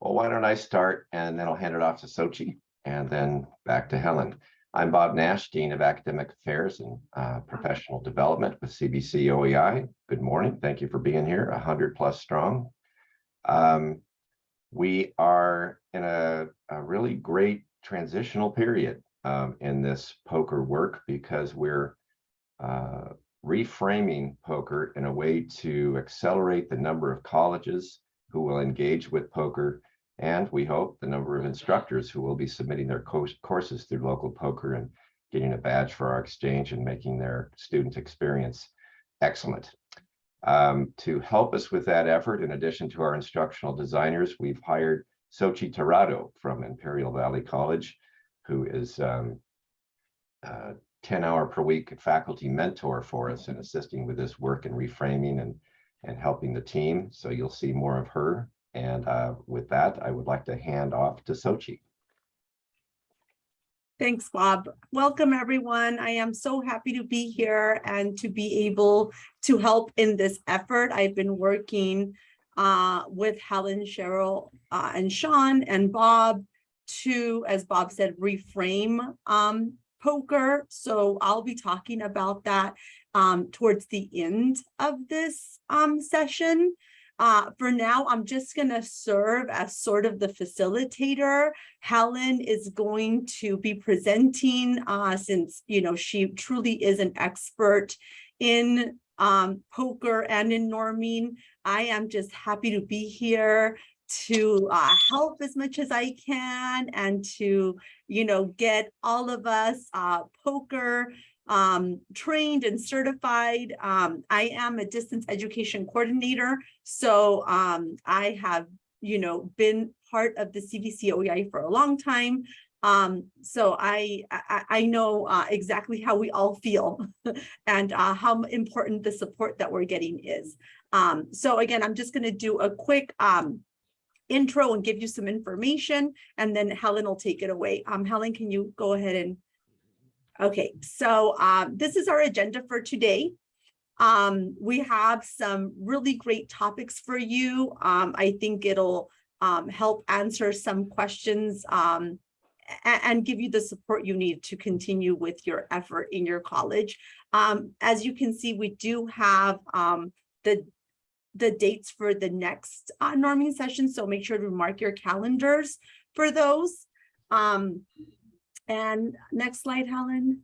Well, why don't I start and then I'll hand it off to Sochi and then back to Helen. I'm Bob Nash, Dean of Academic Affairs and uh, Professional Development with CVC OEI. Good morning. Thank you for being here, 100 plus strong. Um, we are in a, a really great transitional period um, in this POCR work because we're uh, reframing POCR in a way to accelerate the number of colleges who will engage with POCR and we hope the number of instructors who will be submitting their courses through local POCR and getting a badge for our exchange and making their student experience excellent. Um, to help us with that effort, in addition to our instructional designers, we've hired Sochi Tirado from Imperial Valley College, who is um, 10 hour per week faculty mentor for us and assisting with this work and reframing and, and helping the team. So you'll see more of her. And uh, with that, I would like to hand off to Sochi. Thanks, Bob. Welcome, everyone. I am so happy to be here and to be able to help in this effort. I've been working uh, with Helen, Cheryl, uh, and Sean and Bob to, as Bob said, reframe um, POCR. So I'll be talking about that um, towards the end of this um, session. Uh, for now, I'm just going to serve as sort of the facilitator. Helen is going to be presenting uh, since, you know, she truly is an expert in um, POCR and in norming. I am just happy to be here to uh, help as much as I can and to, you know, get all of us uh, POCR um, trained and certified. Um, I am a distance education coordinator. So um, I have, you know, been part of the CVC OEI for a long time. Um, so I, I, I know uh, exactly how we all feel and uh, how important the support that we're getting is. Um, so again, I'm just going to do a quick um, intro and give you some information, and then Helen will take it away. Helen, can you go ahead and Okay, so um, this is our agenda for today. Um, we have some really great topics for you. Um, I think it'll um, help answer some questions um, and, and, give you the support you need to continue with your effort in your college. Um, as you can see, we do have the the dates for the next uh, norming session, so make sure to mark your calendars for those. Um, and next slide, Helen.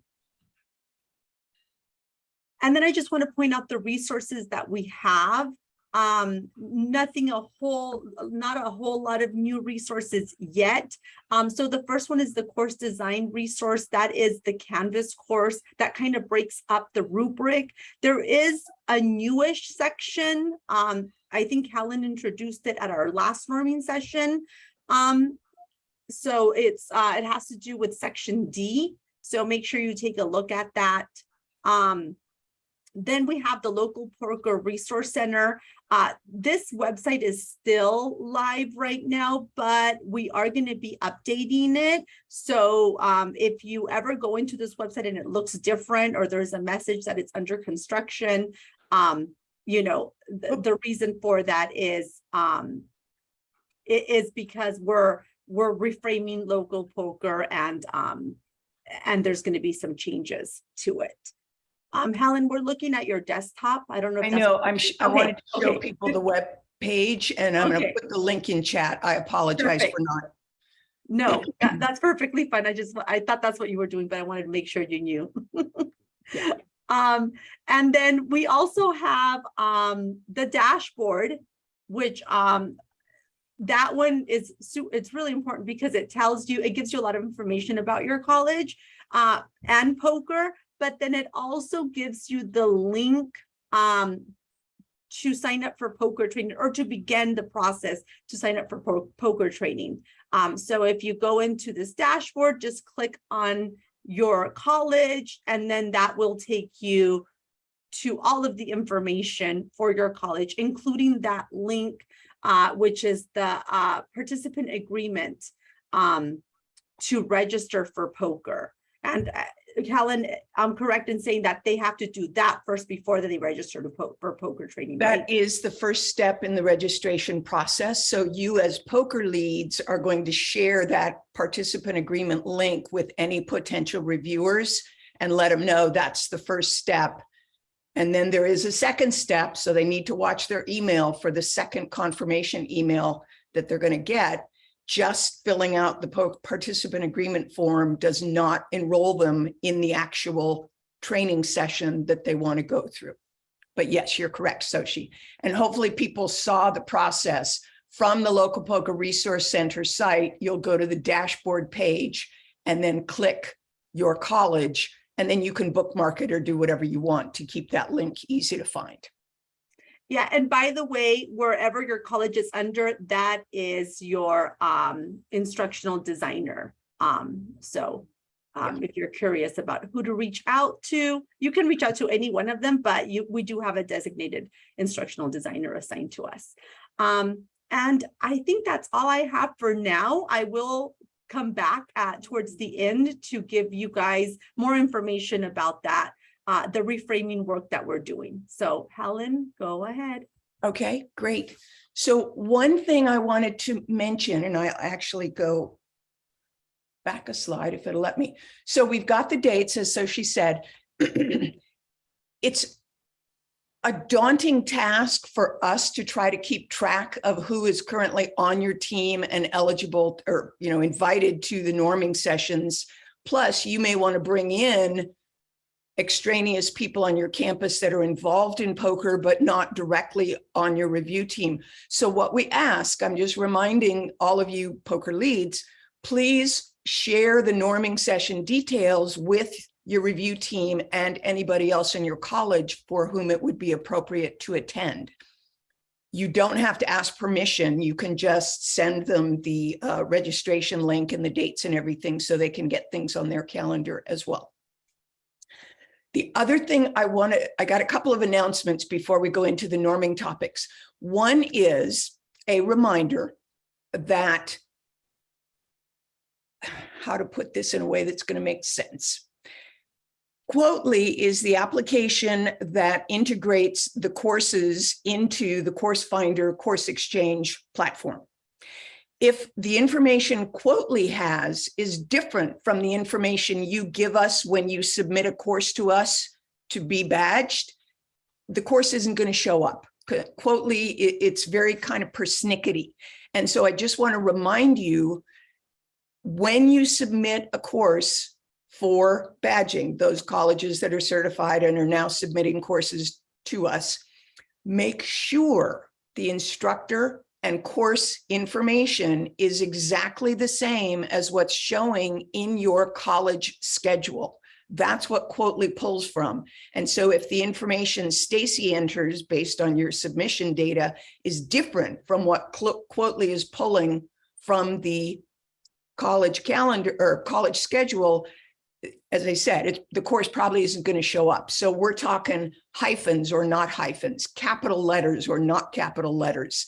And then I just want to point out the resources that we have. Um, nothing a whole, not a whole lot of new resources yet. Um, so the first one is the course design resource. That is the Canvas course that kind of breaks up the rubric. There is a newish section. Um, I think Helen introduced it at our last norming session. Um, so it's uh, it has to do with section D. So make sure you take a look at that. Um, then we have the local POCR resource center. Uh, this website is still live right now, but we are going to be updating it. So um, if you ever go into this website and it looks different or there's a message that it's under construction, um, you know, the, the reason for that is um, it is because we're we're reframing local POCR and um, and there's going to be some changes to it. Um, Helen, we're looking at your desktop. I don't know. I know. I'm. I wanted to show okay. people the web page, and I'm okay. going to put the link in chat. I apologize Perfect. for not. No, that, that's perfectly fine. I just I thought that's what you were doing, but I wanted to make sure you knew. yeah. Um, and then we also have um the dashboard, which um that one is it's really important because it tells you it gives you a lot of information about your college uh, and POCR but then it also gives you the link um, to sign up for POCR training or to begin the process to sign up for po POCR training. Um, so if you go into this dashboard, just click on your college and then that will take you to all of the information for your college, including that link uh, which is the uh, participant agreement um, to register for POCR. And uh, Helen, I'm correct in saying that they have to do that first before they register to po- for POCR training, right? That is the first step in the registration process. So you as POCR leads are going to share that participant agreement link with any potential reviewers and let them know that's the first step. And then there is a second step, so they need to watch their email for the second confirmation email that they're going to get. Just filling out the participant agreement form does not enroll them in the actual training session that they want to go through. But yes, you're correct, Sochi. And hopefully people saw the process from the local POCR resource center site. You'll go to the dashboard page and then click your college. And then you can bookmark it or do whatever you want to keep that link easy to find. Yeah, and by the way, wherever your college is under, that is your um instructional designer. Um, so um, if you're curious about who to reach out to, you can reach out to any one of them, but you, we do have a designated instructional designer assigned to us. Um, and I think that's all I have for now. I will come back at towards the end to give you guys more information about that uh, the reframing work that we're doing. So Helen, go ahead. Okay, great. So one thing I wanted to mention, and I'll actually go back a slide if it'll let me. So we've got the dates, as Sochi said. It's a daunting task for us to try to keep track of who is currently on your team and eligible or, you know, invited to the norming sessions. Plus, you may want to bring in extraneous people on your campus that are involved in POCR, but not directly on your review team. So what we ask, I'm just reminding all of you POCR leads, please share the norming session details with your review team and anybody else in your college for whom it would be appropriate to attend. You don't have to ask permission. You can just send them the uh, registration link and the dates and everything so they can get things on their calendar as well. The other thing I want to, I got a couple of announcements before we go into the norming topics. One is a reminder that how to put this in a way that's going to make sense. Quottly is the application that integrates the courses into the Course Finder Course Exchange platform. If the information Quottly has is different from the information you give us when you submit a course to us to be badged, the course isn't going to show up. Quottly, it, it's very kind of persnickety. And so I just want to remind you, when you submit a course for badging, those colleges that are certified and are now submitting courses to us, make sure the instructor and course information is exactly the same as what's showing in your college schedule. That's what Quottly pulls from. And so if the information Stacy enters based on your submission data is different from what Quottly is pulling from the college calendar or college schedule, as I said, it, the course probably isn't going to show up. So we're talking hyphens or not hyphens, capital letters or not capital letters.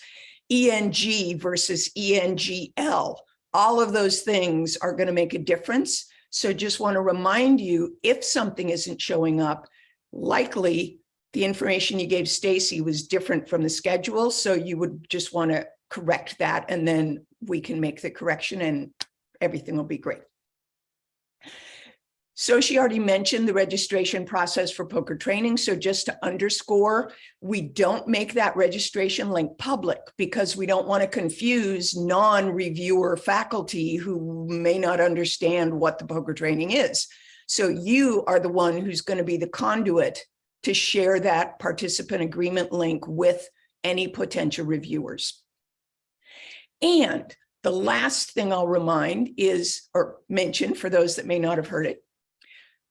ENG versus ENGL. All of those things are going to make a difference. So just want to remind you, if something isn't showing up, likely the information you gave Stacy was different from the schedule. So you would just want to correct that and then we can make the correction and everything will be great. Sochi already mentioned the registration process for POCR training. So just to underscore, we don't make that registration link public because we don't want to confuse non-reviewer faculty who may not understand what the POCR training is. So you are the one who's going to be the conduit to share that participant agreement link with any potential reviewers. And the last thing I'll remind is, or mention for those that may not have heard it,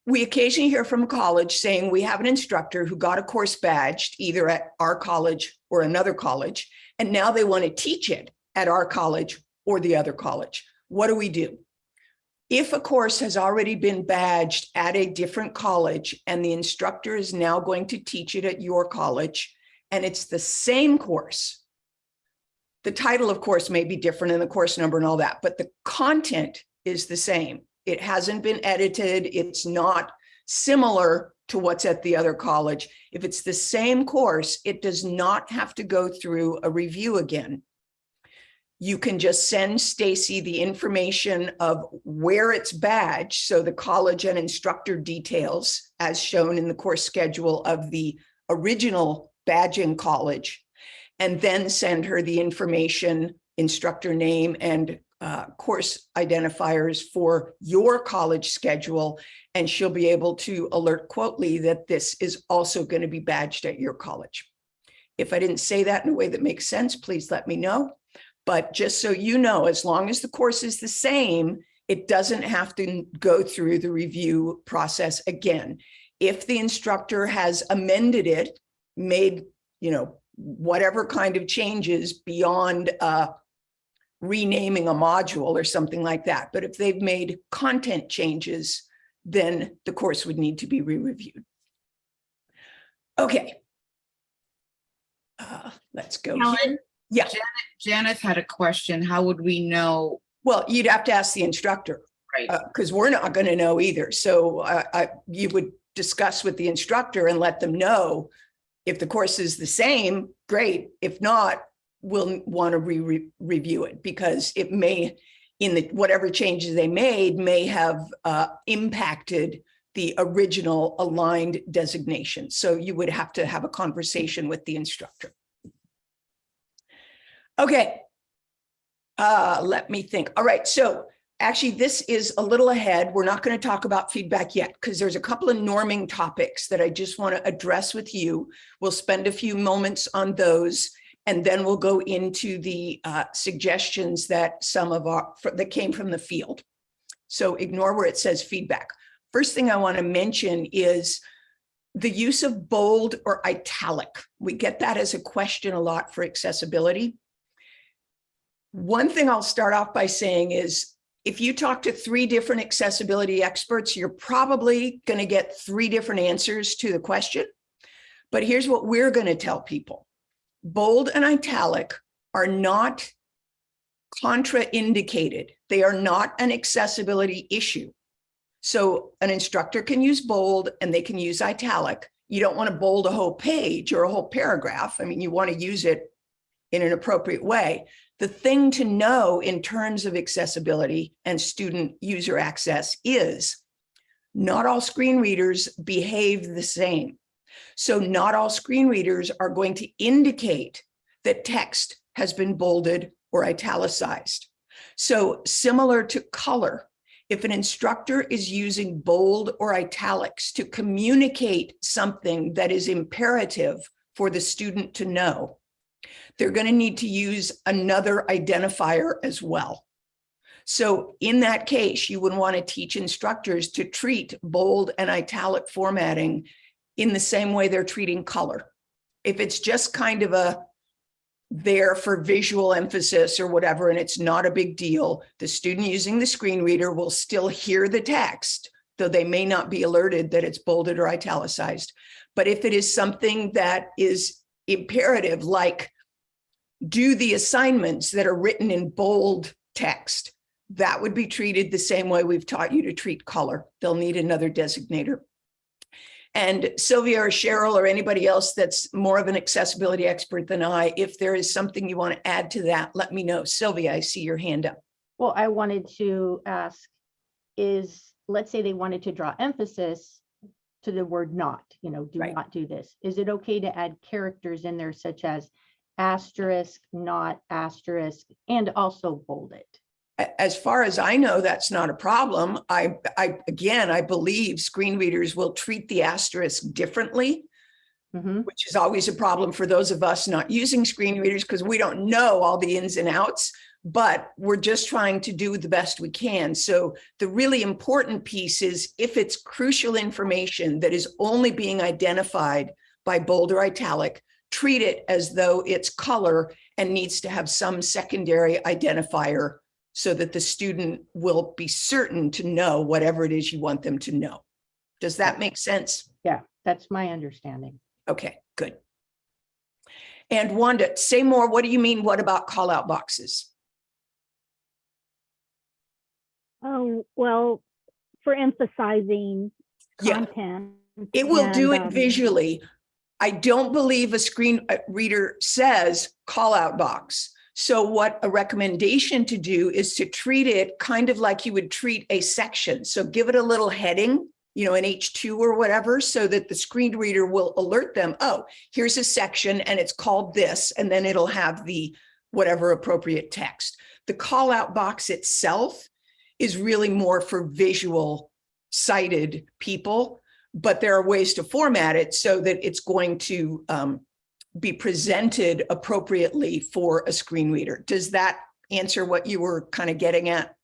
we occasionally hear from a college saying we have an instructor who got a course badged either at our college or another college, and now they want to teach it at our college or the other college. What do we do? If a course has already been badged at a different college and the instructor is now going to teach it at your college, and it's the same course, the title, of course, may be different and the course number and all that, but the content is the same It hasn't been edited. It's not similar to what's at the other college. If it's the same course, it does not have to go through a review again. You can just send Stacy the information of where it's badged, so the college and instructor details as shown in the course schedule of the original badging college, and then send her the information, instructor name and uh, course identifiers for your college schedule, and she'll be able to alert Quottly that this is also going to be badged at your college. If I didn't say that in a way that makes sense, please let me know. But just so you know, as long as the course is the same, it doesn't have to go through the review process again. If the instructor has amended it, made, you know, whatever kind of changes beyond uh, renaming a module or something like that. But if they've made content changes, then the course would need to be re-reviewed. Okay. Uh, Let's go. Helen, Yeah, Janet had a question. How would we know? well, you'd have to ask the instructor. Right, because we're not going to know either. So I, I, you would discuss with the instructor and let them know if the course is the same, great. If not, we'll want to re- review it because it may, in the, whatever changes they made may have uh, impacted the original aligned designation. So you would have to have a conversation with the instructor. Okay. Uh, let me think. All right, so Actually, this is a little ahead. We're not going to talk about feedback yet because there's a couple of norming topics that I just want to address with you. We'll spend a few moments on those and then we'll go into the uh, suggestions that some of our that came from the field. So ignore where it says feedback. First thing I want to mention is the use of bold or italic. We get that as a question a lot for accessibility. One thing I'll start off by saying is if you talk to three different accessibility experts, you're probably going to get three different answers to the question. But here's what we're going to tell people. Bold and italic are not contraindicated. They are not an accessibility issue. So an instructor can use bold and they can use italic. You don't want to bold a whole page or a whole paragraph. I mean, you want to use it in an appropriate way. The thing to know in terms of accessibility and student user access is not all screen readers behave the same. So not all screen readers are going to indicate that text has been bolded or italicized. So similar to color, if an instructor is using bold or italics to communicate something that is imperative for the student to know, they're going to need to use another identifier as well. So in that case, you would want to teach instructors to treat bold and italic formatting in the same way they're treating color. If it's just kind of a there for visual emphasis or whatever, and it's not a big deal, the student using the screen reader will still hear the text, though they may not be alerted that it's bolded or italicized. But if it is something that is imperative, like do the assignments that are written in bold text. That would be treated the same way we've taught you to treat color. They'll need another designator. And Sylvia or Cheryl or anybody else that's more of an accessibility expert than I, if there is something you want to add to that, let me know. Sylvia, I see your hand up. Well, I wanted to ask is, let's say they wanted to draw emphasis to the word not, you know, do Right. not do this. Is it okay to add characters in there such as asterisk, not asterisk, and also bold it? As far as I know, that's not a problem. I, I, again, I believe screen readers will treat the asterisk differently. Mhm. which is always a problem for those of us not using screen readers because we don't know all the ins and outs, but we're just trying to do the best we can. So the really important piece is if it's crucial information that is only being identified by bold or italic, treat it as though it's color and needs to have some secondary identifier so that the student will be certain to know whatever it is you want them to know. Does that make sense? Yeah, that's my understanding. Okay, good. And Wanda, say more. What do you mean? What about call out boxes? Oh, well, for emphasizing Yeah. content. It will do it um, visually. I don't believe a screen uh, reader says call out box. So what a recommendation to do is to treat it kind of like you would treat a section. So give it a little heading, you know, an H2 or whatever, so that the screen reader will alert them, oh, here's a section and it's called this, and then it'll have the whatever appropriate text. The call out box itself is really more for visual sighted people but there are ways to format it so that it's going to um, be presented appropriately for a screen reader. Does that answer what you were kind of getting at?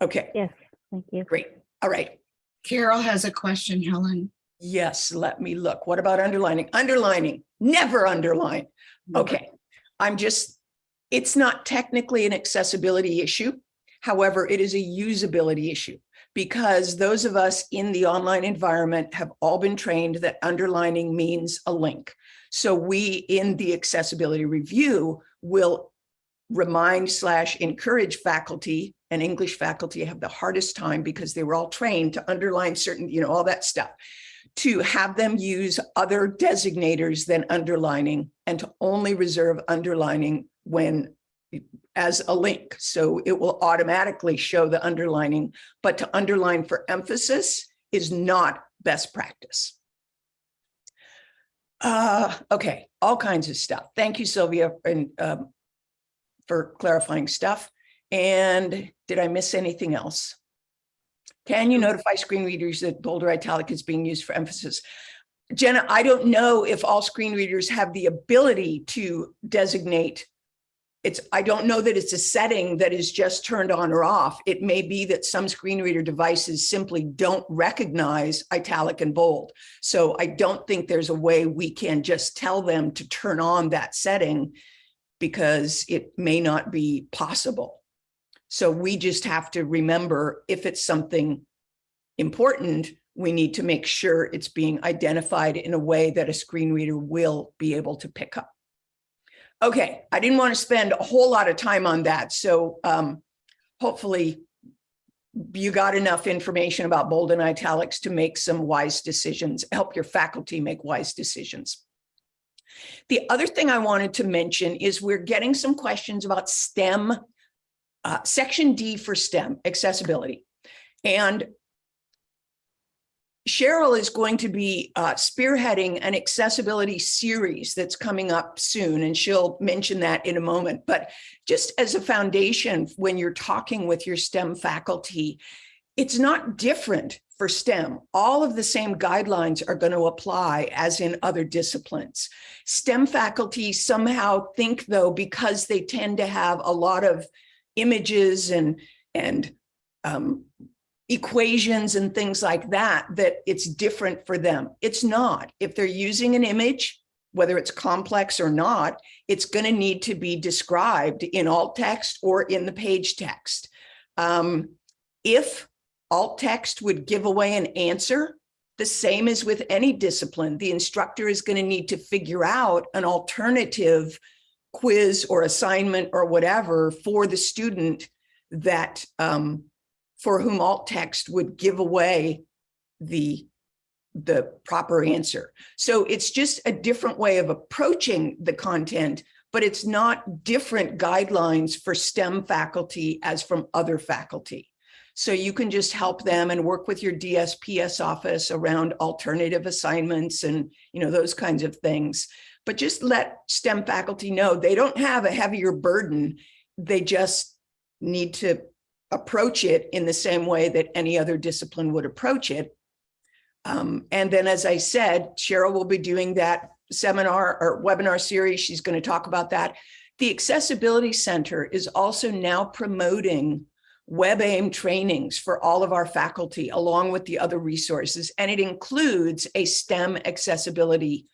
Okay, Yes, thank you. great. All right. Carol has a question, Helen. Yes, let me look. What about underlining? Underlining, never underline. Okay, I'm just, it's not technically an accessibility issue. However, it is a usability issue because those of us in the online environment have all been trained that underlining means a link. So we, in the accessibility review, will remind slash encourage faculty and English faculty have the hardest time because they were all trained to underline certain, you know, all that stuff to have them use other designators than underlining and to only reserve underlining when as a link. So it will automatically show the underlining, but to underline for emphasis is not best practice. Uh, okay, all kinds of stuff. Thank you, Sylvia, and um, for clarifying stuff. And did I miss anything else? Can you notify screen readers that bolder italic is being used for emphasis? Jenna, I don't know if all screen readers have the ability to designate. It's, I don't know that it's a setting that is just turned on or off. It may be that some screen reader devices simply don't recognize italic and bold. So I don't think there's a way we can just tell them to turn on that setting because it may not be possible. So we just have to remember if it's something important, we need to make sure it's being identified in a way that a screen reader will be able to pick up. Okay, I didn't want to spend a whole lot of time on that. So um, hopefully you got enough information about bold and italics to make some wise decisions, help your faculty make wise decisions. The other thing I wanted to mention is we're getting some questions about STEM uh, section D for STEM accessibility. And Cheryl is going to be uh, spearheading an accessibility series that's coming up soon, and she'll mention that in a moment. But just as a foundation, when you're talking with your STEM faculty, it's not different for STEM. All of the same guidelines are going to apply as in other disciplines. STEM faculty somehow think, though, because they tend to have a lot of images and, and um, equations and things like that, that it's different for them. It's not. If they're using an image, whether it's complex or not, it's going to need to be described in alt text or in the page text. Um, if alt text would give away an answer, the same as with any discipline, the instructor is going to need to figure out an alternative quiz or assignment or whatever for the student that um, for whom alt text would give away the the proper answer. So it's just a different way of approaching the content, but it's not different guidelines for STEM faculty as from other faculty. So you can just help them and work with your DSPS office around alternative assignments and you know those kinds of things. But just let STEM faculty know they don't have a heavier burden. They just need to approach it in the same way that any other discipline would approach it. Um, and then, as I said, Cheryl will be doing that seminar or webinar series. She's going to talk about that. The Accessibility Center is also now promoting WebAIM trainings for all of our faculty, along with the other resources, and it includes a STEM accessibility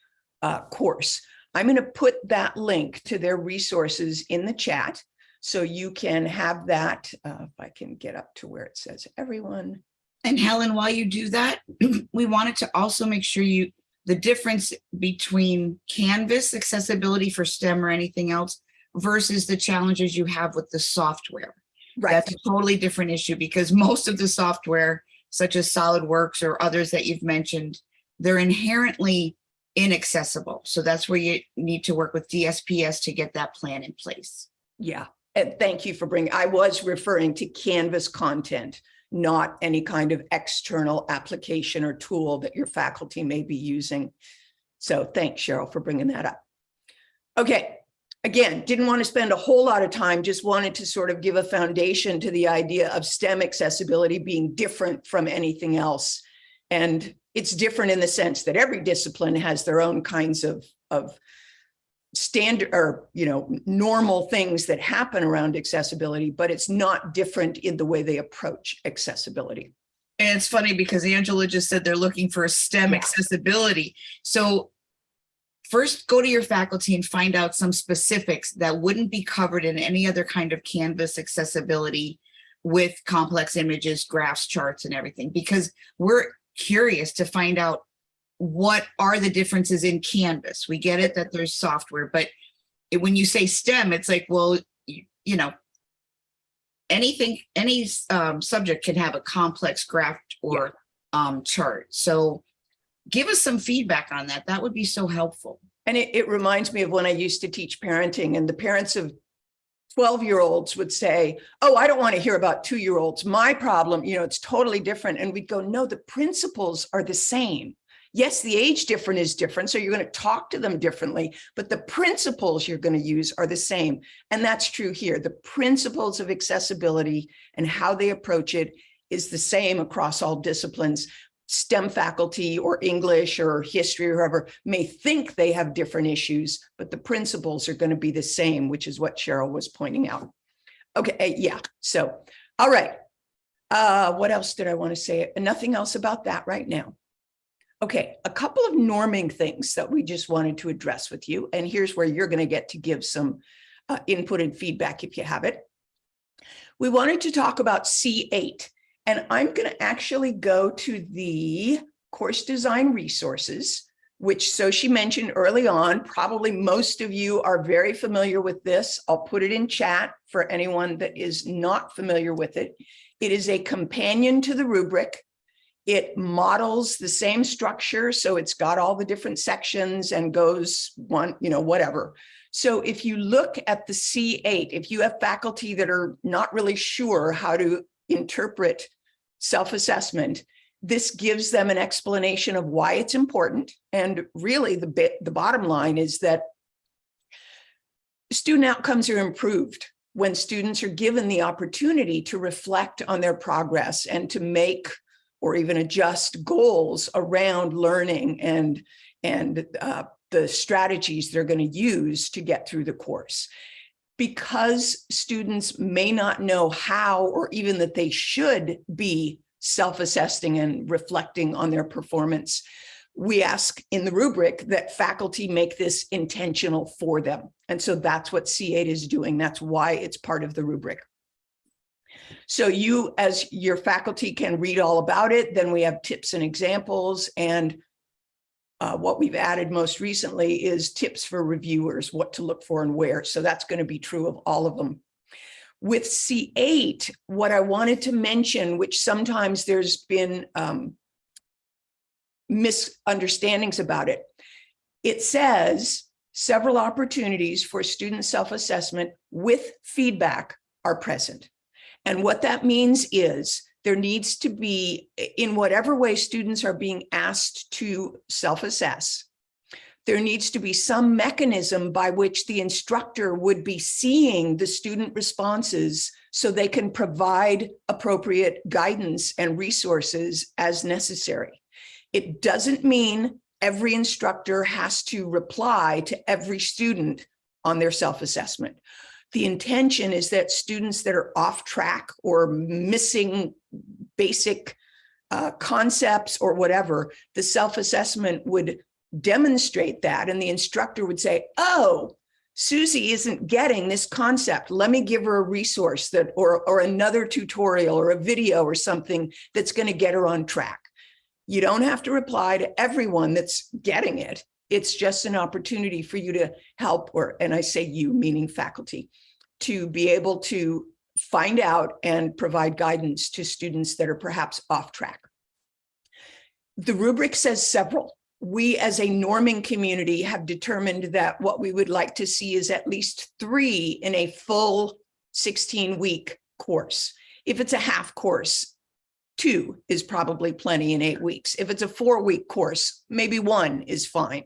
uh, course. I'm going to put that link to their resources in the chat. So you can have that, uh, if I can get up to where it says everyone. And Helen, while you do that, we wanted to also make sure you, the difference between Canvas accessibility for STEM or anything else versus the challenges you have with the software. Right. That's a totally different issue because most of the software, such as SolidWorks or others that you've mentioned, they're inherently inaccessible. So that's where you need to work with DSPS to get that plan in place. Yeah, and thank you for bringing, I was referring to Canvas content, not any kind of external application or tool that your faculty may be using. So thanks, Cheryl, for bringing that up. Okay, again, didn't want to spend a whole lot of time, just wanted to sort of give a foundation to the idea of STEM accessibility being different from anything else. And it's different in the sense that every discipline has their own kinds of, of standard or, you know, normal things that happen around accessibility, but it's not different in the way they approach accessibility. And it's funny because Angela just said they're looking for STEM Yeah. accessibility. So first go to your faculty and find out some specifics that wouldn't be covered in any other kind of Canvas accessibility with complex images, graphs, charts and everything, because we're curious to find out what are the differences in Canvas. We get it that there's software, but it- when you say STEM, it's like, well, you, you know, anything, any um, subject can have a complex graph or um, chart. So give us some feedback on that. That would be so helpful. And it, it reminds me of when I used to teach parenting and the parents of 12-year-olds would say, oh, I don't want to hear about two-year-olds. My problem, you know, it's totally different. And we'd go, no, the principles are the same. Yes, the age different is different. So you're going to talk to them differently, but the principles you're going to use are the same. And that's true here. The principles of accessibility and how they approach it is the same across all disciplines. STEM faculty or English or history or whoever may think they have different issues, but the principles are going to be the same, which is what Cheryl was pointing out. Okay, eh, yeah, so, all right. Uh, what else did I want to say? Nothing else about that right now. Okay, a couple of norming things that we just wanted to address with you, and here's where you're going to get to give some uh, input and feedback if you have it. We wanted to talk about C8, and I'm going to actually go to the course design resources, which Sochi mentioned early on, probably most of you are very familiar with this. I'll put it in chat for anyone that is not familiar with it. It is a companion to the rubric. It models the same structure, so it's got all the different sections and goes one, you know, whatever. So if you look at the C8, if you have faculty that are not really sure how to interpret self-assessment, this gives them an explanation of why it's important. And really the bit, the bottom line is that student outcomes are improved when students are given the opportunity to reflect on their progress and to make or even adjust goals around learning and, and uh, the strategies they're going to use to get through the course. Because students may not know how or even that they should be self-assessing and reflecting on their performance, we ask in the rubric that faculty make this intentional for them. And so that's what C8 is doing. That's why it's part of the rubric. So you, as your faculty can read all about it, then we have tips and examples. And uh, what we've added most recently is tips for reviewers, what to look for and where. So that's going to be true of all of them. With C8, what I wanted to mention, which sometimes there's been um, misunderstandings about it, it says several opportunities for student self-assessment with feedback are present. And what that means is there needs to be, in whatever way students are being asked to self-assess, there needs to be some mechanism by which the instructor would be seeing the student responses so they can provide appropriate guidance and resources as necessary. It doesn't mean every instructor has to reply to every student on their self-assessment. The intention is that students that are off track or missing basic uh, concepts or whatever, the self-assessment would demonstrate that and the instructor would say, oh, Susie isn't getting this concept. Let me give her a resource that or, or another tutorial or a video or something that's going to get her on track. You don't have to reply to everyone that's getting it. It's just an opportunity for you to help, or and I say you, meaning faculty, to be able to find out and provide guidance to students that are perhaps off track. The rubric says several. We as a norming community have determined that what we would like to see is at least three in a full 16 week course. If it's a half course, two is probably plenty in eight weeks. If it's a four week course, maybe one is fine.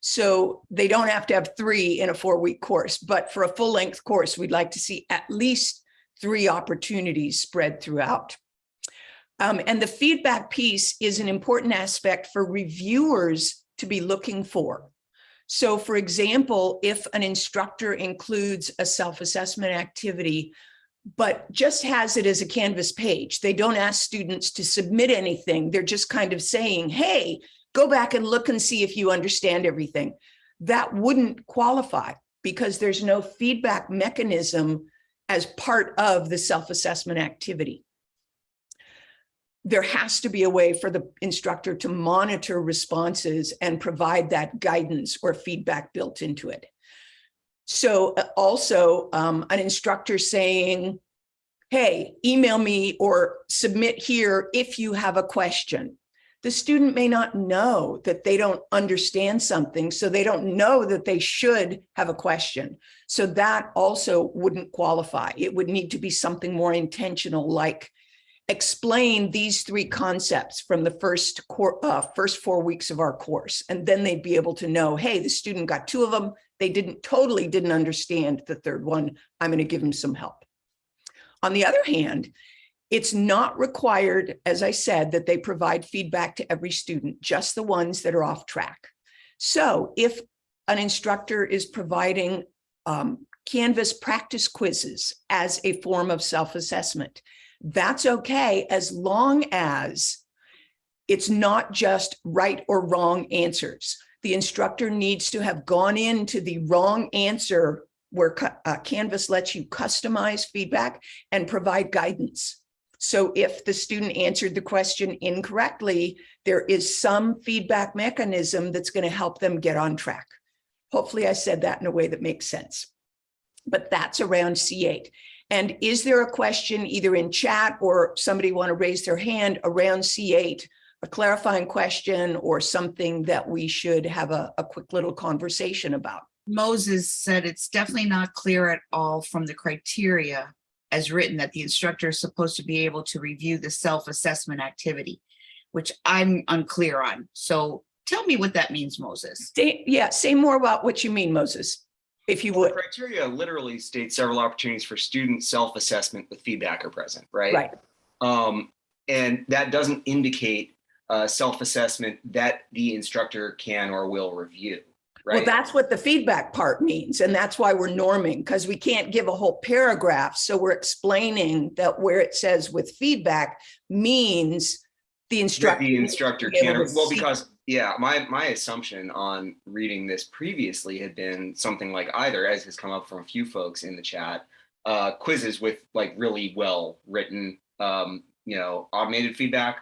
So they don't have to have three in a four week course, but for a full length course, we'd like to see at least three opportunities spread throughout. Um, and the feedback piece is an important aspect for reviewers to be looking for. So for example, if an instructor includes a self-assessment activity, but just has it as a Canvas page, they don't ask students to submit anything. They're just kind of saying, hey, go back and look and see if you understand everything. That wouldn't qualify because there's no feedback mechanism as part of the self-assessment activity there has to be a way for the instructor to monitor responses and provide that guidance or feedback built into it. So uh, also um, an instructor saying, hey, email me or submit here if you have a question. The student may not know that they don't understand something, so they don't know that they should have a question. So that also wouldn't qualify. It would need to be something more intentional like explain these three concepts from the first uh, first four weeks of our course. And then they'd be able to know, hey, the student got two of them. They didn't totally didn't understand the third one. I'm going to give them some help. On the other hand, it's not required, as I said, that they provide feedback to every student, just the ones that are off track. So if an instructor is providing um, Canvas practice quizzes as a form of self-assessment, that's okay as long as it's not just right or wrong answers. The instructor needs to have gone into the wrong answer where uh, Canvas lets you customize feedback and provide guidance. So if the student answered the question incorrectly, there is some feedback mechanism that's going to help them get on track. Hopefully I said that in a way that makes sense. But that's around C8. And is there a question either in chat or somebody want to raise their hand around C8, a clarifying question or something that we should have a, a quick little conversation about? Moses said it's definitely not clear at all from the criteria as written that the instructor is supposed to be able to review the self-assessment activity, which I'm unclear on. So tell me what that means, Moses. Say, yeah, say more about what you mean, Moses, if you Well, would. the criteria literally states several opportunities for student self-assessment with feedback are present, right? Right, Um, and that doesn't indicate uh, self-assessment that the instructor can or will review, well, that's what the feedback part means. And that's why we're norming, because we can't give a whole paragraph. So we're explaining that where it says with feedback means the That instructor. the instructor can, or- well, because, yeah, my, my assumption on reading this previously had been something like either, as has come up from a few folks in the chat, uh, quizzes with like really well-written, um, you know, automated feedback,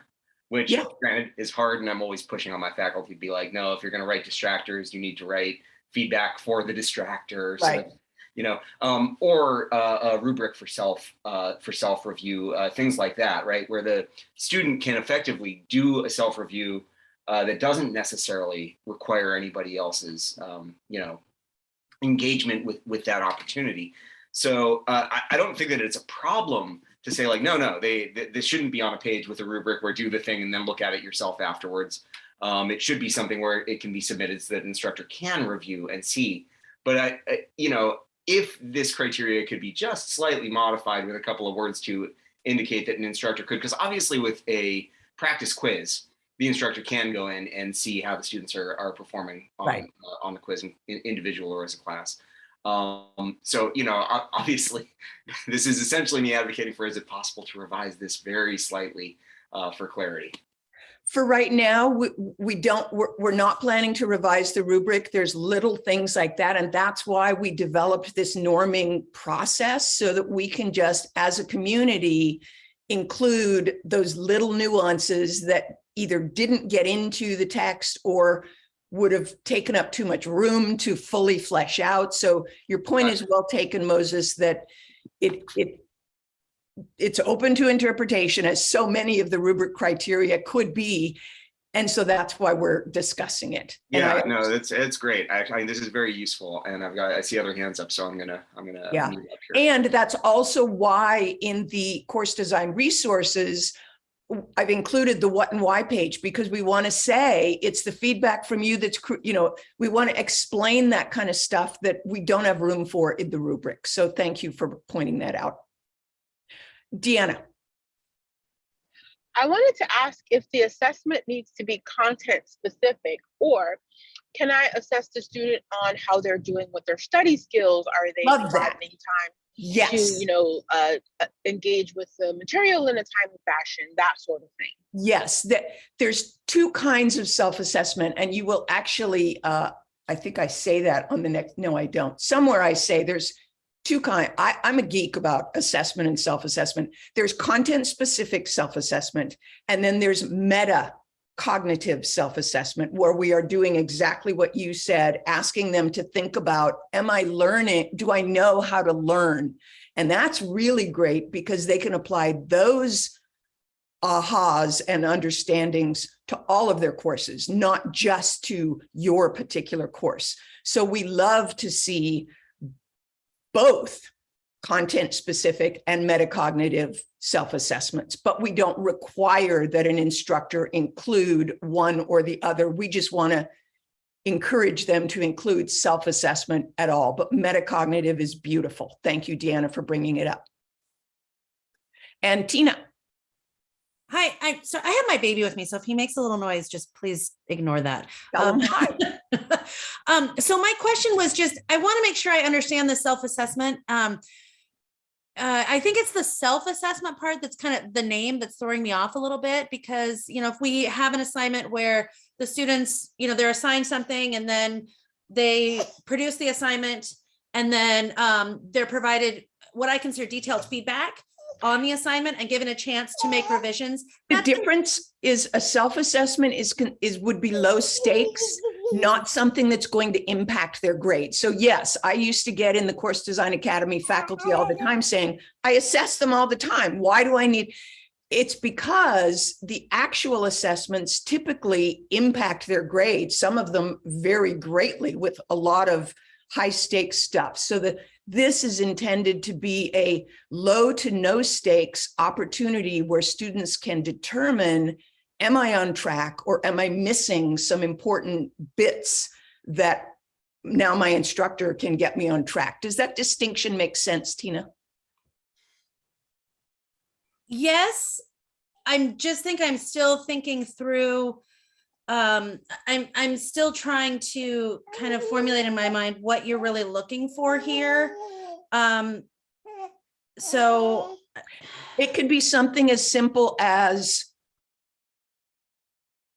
which Yeah. granted is hard, and I'm always pushing on my faculty to be like, no, if you're gonna write distractors, you need to write feedback for the distractor. so Right. that- You know, um, or uh, a rubric for self, uh, for self-review, uh, things like that, right? Where the student can effectively do a self-review uh, that doesn't necessarily require anybody else's, um, you know, engagement with with that opportunity. So uh, I, I don't think that it's a problem to say like, no, no, they, th this shouldn't be on a page with a rubric where do the thing and then look at it yourself afterwards. Um, it should be something where it can be submitted so that an instructor can review and see. But I, I, you know, if this criteria could be just slightly modified with a couple of words to indicate that an instructor could, because obviously with a practice quiz, the instructor can go in and see how the students are, are performing on, Right. uh, on the quiz, in, individual or as a class. Um, so, you know, obviously, this is essentially me advocating for, is it possible to revise this very slightly uh, for clarity? For right now, we, we don't, we're, we're not planning to revise the rubric. There's little things like that. And that's why we developed this norming process so that we can just, as a community, include those little nuances that either didn't get into the text or would have taken up too much room to fully flesh out. So your point is well taken, Moses, that it, it it's open to interpretation as so many of the rubric criteria could be. And so that's why we're discussing it. Yeah, I- no, it's, it's great. I, I, this is very useful and I've got, I see other hands up, so I'm gonna, I'm gonna. Yeah. mute up here. And that's also why in the course design resources, I've included the what and why page because we want to say it's the feedback from you that's, you know, we want to explain that kind of stuff that we don't have room for in the rubric. So thank you for pointing that out. Deanna, I wanted to ask if the assessment needs to be content specific or can I assess the student on how they're doing with their study skills? Are they having time to, yes, you know, uh, uh, engage with the material in a timely fashion, that sort of thing? yes, that there's two kinds of self-assessment and you will actually, uh, I think I say that on the next, no, I don't. Somewhere I say there's two kind, I, I'm a geek about assessment and self-assessment. There's content-specific self-assessment, and then there's meta cognitive self-assessment where we are doing exactly what you said, asking them to think about, am I learning? Do I know how to learn? And that's really great because they can apply those ahas and understandings to all of their courses, not just to your particular course. So we love to see both content specific and metacognitive self-assessments, but we don't require that an instructor include one or the other. We just want to encourage them to include self-assessment at all, but metacognitive is beautiful. Thank you, Deanna, for bringing it up. And Tina, Hi, I so I have my baby with me, so if he makes a little noise, just please ignore that. Um, um, so my question was just, I want to make sure I understand the self-assessment. Um, uh, I think it's the self-assessment part that's kind of the name that's throwing me off a little bit because, you know, if we have an assignment where the students, you know, they're assigned something and then they produce the assignment and then um, they're provided what I consider detailed feedback on the assignment and given a chance to make revisions. The difference is a self-assessment is, is, would be low stakes, not something that's going to impact their grade. So yes, I used to get in the Course Design Academy faculty all the time saying, I assess them all the time. Why do I need? It's because the actual assessments typically impact their grade, some of them very greatly with a lot of high stakes stuff. So that this is intended to be a low to no stakes opportunity where students can determine, am I on track or am I missing some important bits that now my instructor can get me on track? Does that distinction make sense, Tina? Yes, I'm just think I'm still thinking through. Um, I'm I'm still trying to kind of formulate in my mind what you're really looking for here. Um, so It could be something as simple as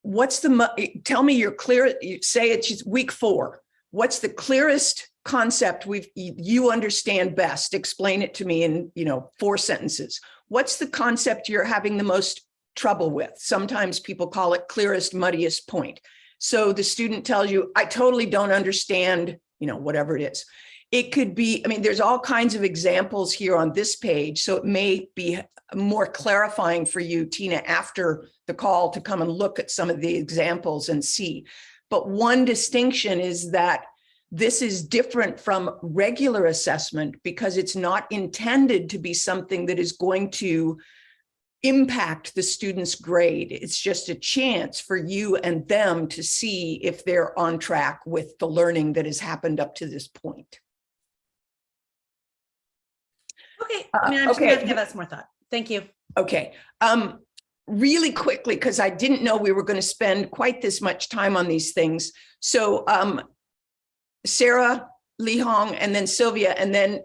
what's the, tell me your clear, say it's week four. What's the clearest concept we've, you understand best? Explain it to me in, you know, four sentences. What's the concept you're having the most trouble with? Sometimes people call it clearest, muddiest point. So the student tells you, I totally don't understand, you know, whatever it is. It could be, I mean, there's all kinds of examples here on this page, so it may be more clarifying for you, Tina, after the call to come and look at some of the examples and see. But one distinction is that this is different from regular assessment because it's not intended to be something that is going to impact the student's grade. It's just a chance for you and them to see if they're on track with the learning that has happened up to this point. Okay, Uh, I mean, I'm just gonna have to give us more thought. Thank you. Okay, um, really quickly, because I didn't know we were going to spend quite this much time on these things. So, um, Sarah, Lee Hong, and then Sylvia, and then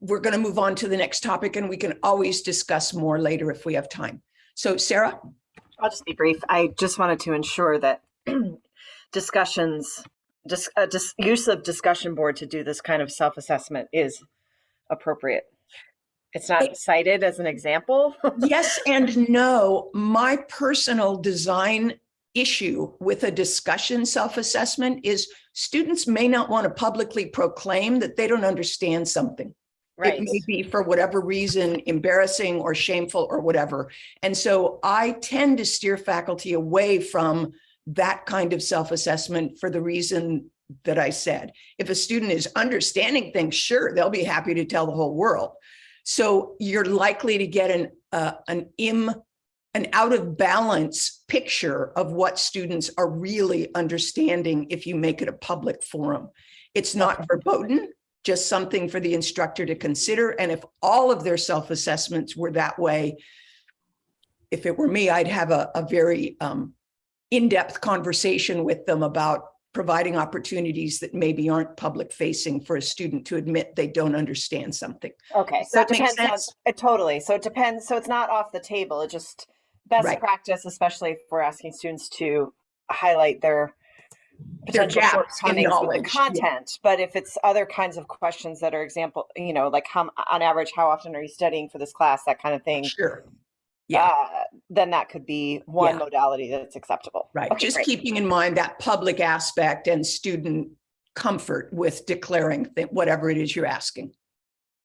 we're going to move on to the next topic and we can always discuss more later if we have time. So Sarah, I'll just be brief. I just wanted to ensure that discussions, dis, uh, dis, use of discussion board to do this kind of self-assessment is appropriate. It's not cited as an example. yes and no, my personal design issue with a discussion self-assessment is students may not want to publicly proclaim that they don't understand something. Right. It may be for whatever reason, embarrassing or shameful or whatever. And so I tend to steer faculty away from that kind of self-assessment for the reason that I said. If a student is understanding things, sure, they'll be happy to tell the whole world. So you're likely to get an, uh, an im, an out of balance picture of what students are really understanding if you make it a public forum. It's not verboten, just something for the instructor to consider. And if all of their self-assessments were that way, if it were me, I'd have a, a very um, in-depth conversation with them about providing opportunities that maybe aren't public facing for a student to admit they don't understand something. Okay, Does so it depends on, sense? uh, totally. So it depends. So it's not off the table. It just best Right. practice, especially if we're asking students to highlight their potential shortcomings with the yeah. content. But if it's other kinds of questions that are example, you know, like how, on average, how often are you studying for this class, that kind of thing. Sure. Yeah, uh, Then that could be one Yeah. modality that's acceptable. right. Okay, Just great. keeping in mind that public aspect and student comfort with declaring that whatever it is you're asking.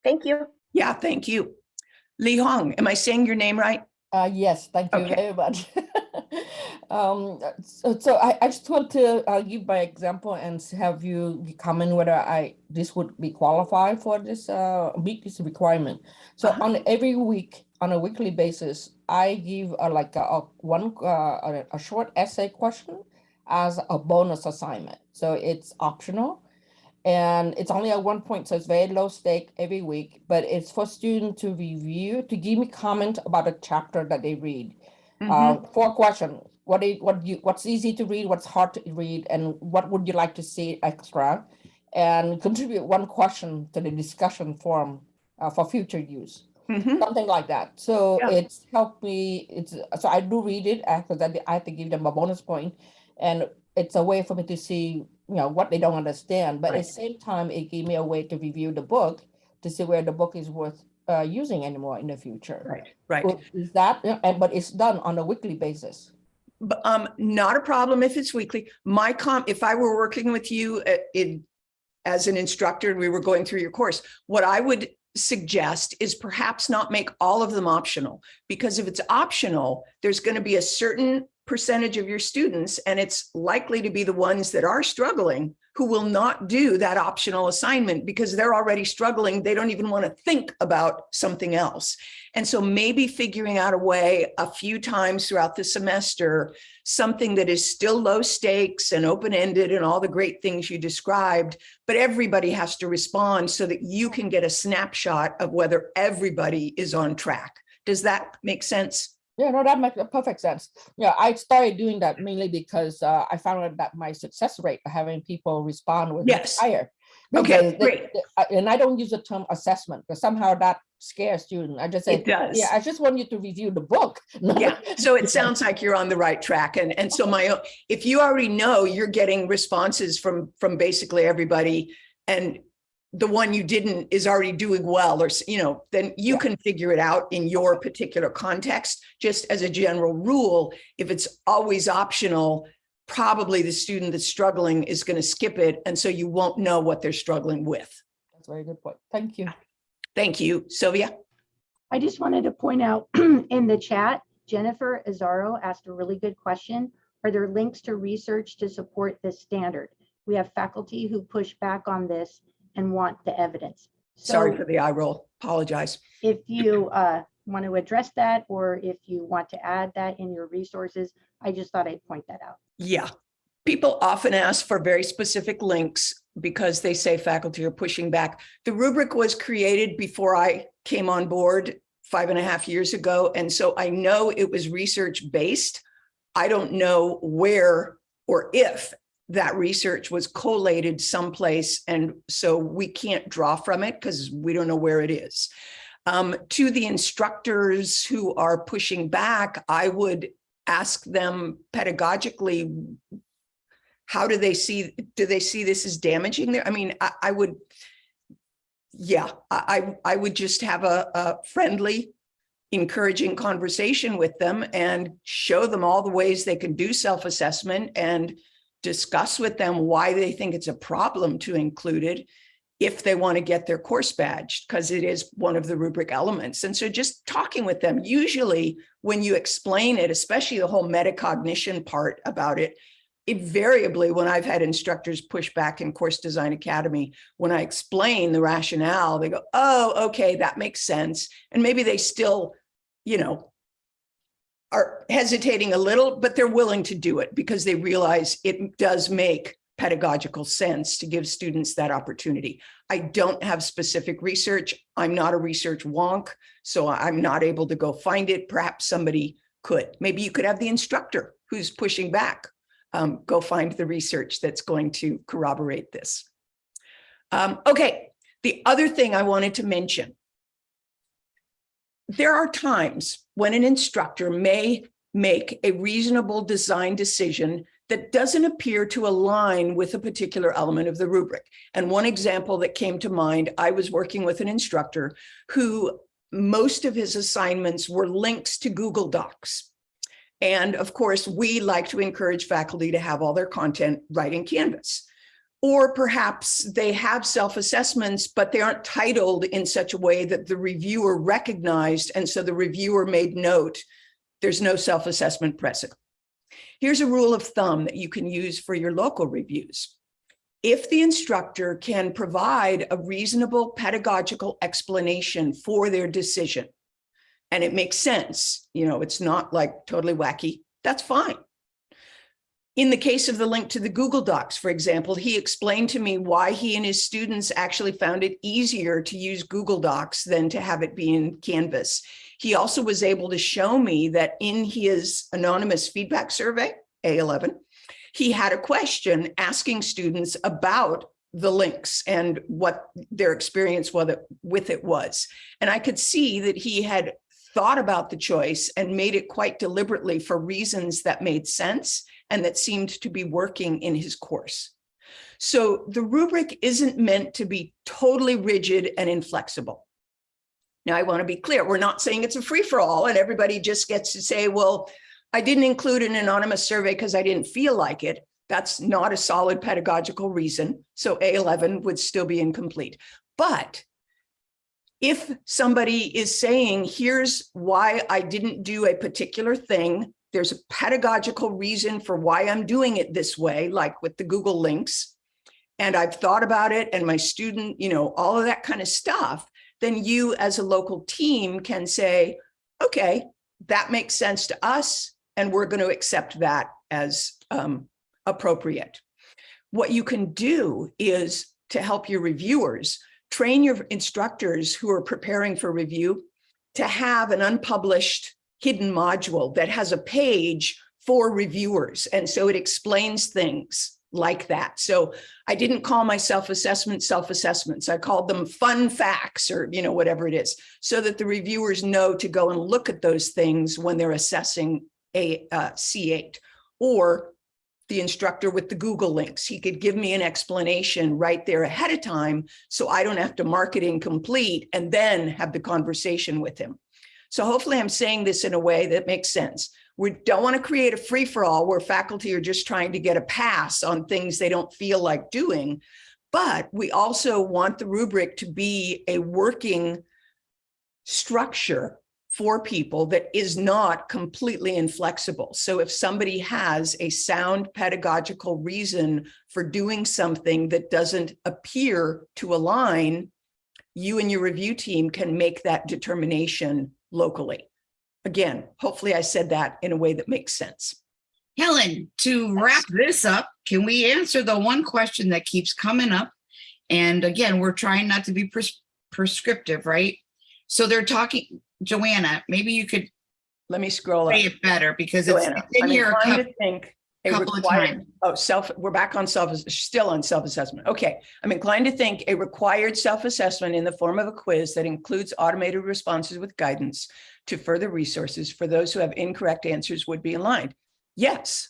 Thank you. Yeah, thank you. Li Hong, am I saying your name right? Uh, yes, thank you Okay. very much. um, so, so I, I just want to uh, give my example and have you comment whether I this would be qualified for this uh, meet this requirement. So Uh-huh. on every week, on a weekly basis, I give uh, like a, a one uh, a, a short essay question as a bonus assignment. So it's optional. And it's only at one point, so it's very low stake every week, but it's for students to review, to give me comment about a chapter that they read. Mm-hmm. Uh, four questions. What you, what you, what's easy to read, what's hard to read, and what would you like to see extra? And contribute one question to the discussion forum uh, for future use, Mhm. something like that. So Yeah. it's helped me, it's, so I do read it after that, I have to give them a bonus point, And it's a way for me to see, you know, what they don't understand, but at the same time, it gave me a way to review the book to see where the book is worth uh, using anymore in the future. Right, right. Is that, and, but it's done on a weekly basis. B- Um, not a problem if it's weekly. My com, if I were working with you uh, in, as an instructor, and we were going through your course, what I would suggest is perhaps not make all of them optional. Because if it's optional, there's going to be a certain percentage of your students, and it's likely to be the ones that are struggling who will not do that optional assignment because they're already struggling. They don't even want to think about something else. And so maybe figuring out a way a few times throughout the semester, something that is still low stakes and open-ended and all the great things you described, but everybody has to respond so that you can get a snapshot of whether everybody is on track. Does that make sense? Yeah, no, that makes perfect sense. Yeah, I started doing that mainly because uh, I found out that my success rate of having people respond was Yes. higher. Okay, they- great. they- I- And I don't use the term assessment because somehow that scares students. I just say, It does. yeah, I just want you to review the book. Yeah, so it sounds like you're on the right track. And, and so my, own- if you already know you're getting responses from, from basically everybody and the one you didn't is already doing well, or, you know, then you Yeah. can figure it out in your particular context. Just as a general rule, if it's always optional, probably the student that's struggling is going to skip it. And so you won't know what they're struggling with. That's a very good point. Thank you. Thank you, Sylvia. I just wanted to point out in the chat, Jennifer Azaro asked a really good question. Are there links to research to support this standard? We have faculty who push back on this and want the evidence. Sorry for the eye roll. Apologize. if you uh, want to address that, or if you want to add that in your resources, I just thought I'd point that out. Yeah. People often ask for very specific links because they say faculty are pushing back. The rubric was created before I came on board five and a half years ago. And so I know it was research based. I don't know where or if that research was collated someplace. And so we can't draw from it because we don't know where it is. Um, to the instructors who are pushing back, I would ask them pedagogically, how do they see, do they see this as damaging there? I mean, I, I would, yeah, I, I I would just have a, a friendly, encouraging conversation with them and show them all the ways they can do self-assessment and discuss with them why they think it's a problem to include it. if they want to get their course badged, because it is one of the rubric elements. And so just talking with them, usually when you explain it, especially the whole metacognition part about it, invariably when I've had instructors push back in Course Design Academy, when I explain the rationale, they go, oh, okay, that makes sense. And maybe they still, you know, are hesitating a little, but they're willing to do it because they realize it does make pedagogical sense to give students that opportunity. I don't have specific research. I'm not a research wonk, so I'm not able to go find it. Perhaps somebody could. Maybe you could have the instructor who's pushing back um, go find the research that's going to corroborate this. Um, okay, the other thing I wanted to mention. There are times when an instructor may make a reasonable design decision that doesn't appear to align with a particular element of the rubric. And one example that came to mind, I was working with an instructor who most of his assignments were links to Google Docs. And of course, we like to encourage faculty to have all their content right in Canvas. Or perhaps they have self-assessments, but they aren't titled in such a way that the reviewer recognized. And so the reviewer made note, there's no self-assessment present. Here's a rule of thumb that you can use for your local reviews. If the instructor can provide a reasonable pedagogical explanation for their decision, and it makes sense, you know, it's not like totally wacky, that's fine. In the case of the link to the Google Docs, for example, he explained to me why he and his students actually found it easier to use Google Docs than to have it be in Canvas. He also was able to show me that in his anonymous feedback survey, A11, he had a question asking students about the links and what their experience with it, was. And I could see that he had thought about the choice and made it quite deliberately for reasons that made sense and that seemed to be working in his course. So the rubric isn't meant to be totally rigid and inflexible. Now, I want to be clear, we're not saying it's a free-for-all and everybody just gets to say, well, I didn't include an anonymous survey because I didn't feel like it. That's not a solid pedagogical reason. So A11 would still be incomplete. But if somebody is saying, here's why I didn't do a particular thing, there's a pedagogical reason for why I'm doing it this way, like with the Google links, and I've thought about it and my student, you know, all of that kind of stuff, then you as a local team can say, okay, that makes sense to us, and we're going to accept that as um, appropriate. What you can do is to help your reviewers, train your instructors who are preparing for review to have an unpublished hidden module that has a page for reviewers. And so it explains things like that. So I didn't call my self-assessment self-assessments. I called them fun facts or, you know, whatever it is, so that the reviewers know to go and look at those things when they're assessing a uh, C8 or the instructor with the Google links. He could give me an explanation right there ahead of time so I don't have to mark it incomplete and then have the conversation with him. So hopefully I'm saying this in a way that makes sense. We don't want to create a free-for-all where faculty are just trying to get a pass on things they don't feel like doing. But we also want the rubric to be a working structure for people that is not completely inflexible. So if somebody has a sound pedagogical reason for doing something that doesn't appear to align, you and your review team can make that determination locally. Again, hopefully I said that in a way that makes sense. Helen, to wrap this up, can we answer the one question that keeps coming up? And again, we're trying not to be pres prescriptive, right? So they're talking, Joanna, maybe you could Let me scroll up. say it better because it's Joanna, it's in I'm here. a inclined coup- to think a couple of times. Oh, self, we're back on self, still on self-assessment. Okay. I'm inclined to think a required self-assessment in the form of a quiz that includes automated responses with guidance to further resources for those who have incorrect answers would be aligned. Yes.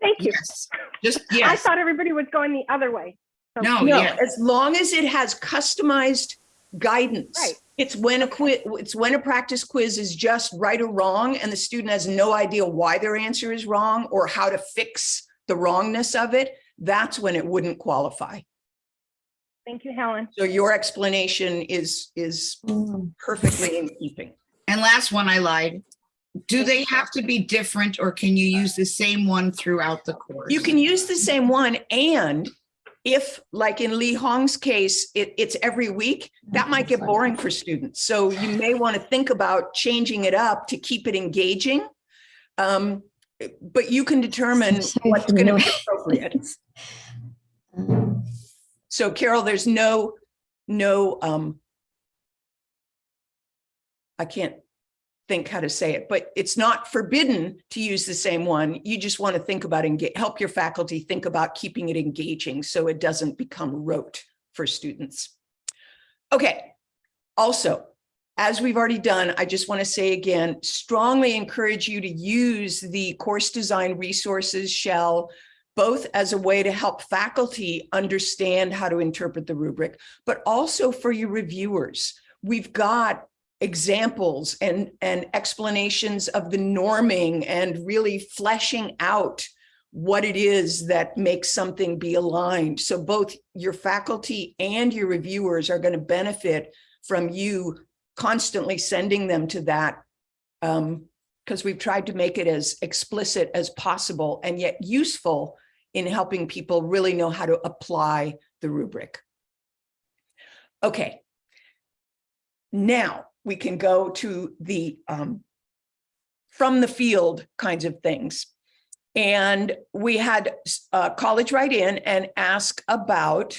Thank you. Yes, just, I thought everybody was going the other way. So- no, No, yes. as long as it has customized guidance. Right. It's when a quiz, it's when a practice quiz is just right or wrong and the student has no idea why their answer is wrong or how to fix the wrongness of it. That's when it wouldn't qualify. Thank you, Helen. So your explanation is, is perfectly in keeping. And last one, I lied. Do they have to be different or can you use the same one throughout the course? You can use the same one and if, like in Lee Hong's case, it, it's every week, that might get boring for students. So you may want to think about changing it up to keep it engaging. Um, but you can determine sorry what's going to be appropriate. So Carol, there's no, no, um, I can't think how to say it, but it's not forbidden to use the same one. You just want to think about and help your faculty think about keeping it engaging so it doesn't become rote for students. Okay, also, as we've already done, I just want to say again, strongly encourage you to use the course design resources shell both as a way to help faculty understand how to interpret the rubric, but also for your reviewers. We've got examples and, and explanations of the norming and really fleshing out what it is that makes something be aligned. So both your faculty and your reviewers are going to benefit from you constantly sending them to that um, because we've tried to make it as explicit as possible and yet useful in helping people really know how to apply the rubric. Okay. Now we can go to the um, from the field kinds of things. And we had uh, college write in and ask about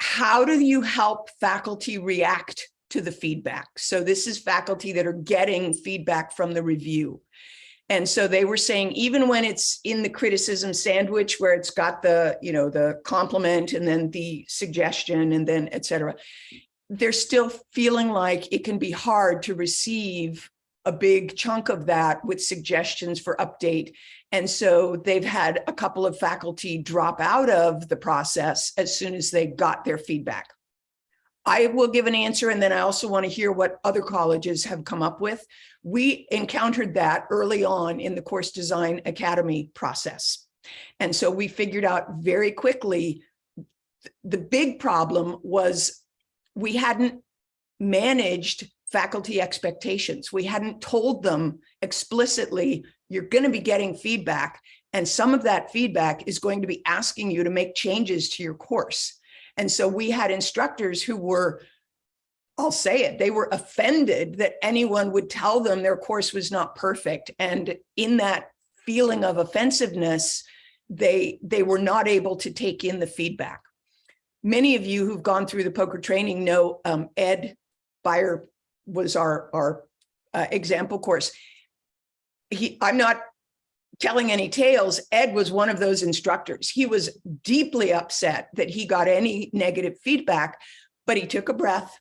how do you help faculty react to the feedback? So this is faculty that are getting feedback from the review. And so they were saying, even when it's in the criticism sandwich where it's got the, you know, the compliment and then the suggestion and then et cetera, they're still feeling like it can be hard to receive a big chunk of that with suggestions for update. And so they've had a couple of faculty drop out of the process as soon as they got their feedback. I will give an answer and then I also want to hear what other colleges have come up with. We encountered that early on in the Course Design Academy process. And so we figured out very quickly the big problem was we hadn't managed faculty expectations. We hadn't told them explicitly, you're going to be getting feedback. And some of that feedback is going to be asking you to make changes to your course. And so we had instructors who were, I'll say it, they were offended that anyone would tell them their course was not perfect. And in that feeling of offensiveness, they, they were not able to take in the feedback. Many of you who've gone through the POCR training know um, Ed Beyer was our, our uh, example course. He, I'm not telling any tales, Ed was one of those instructors. He was deeply upset that he got any negative feedback, but he took a breath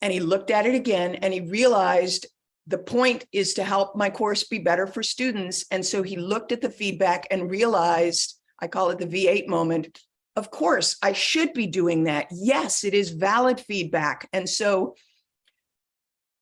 and he looked at it again and he realized the point is to help my course be better for students. And so he looked at the feedback and realized, I call it the V8 moment, of course, I should be doing that. Yes, it is valid feedback. And so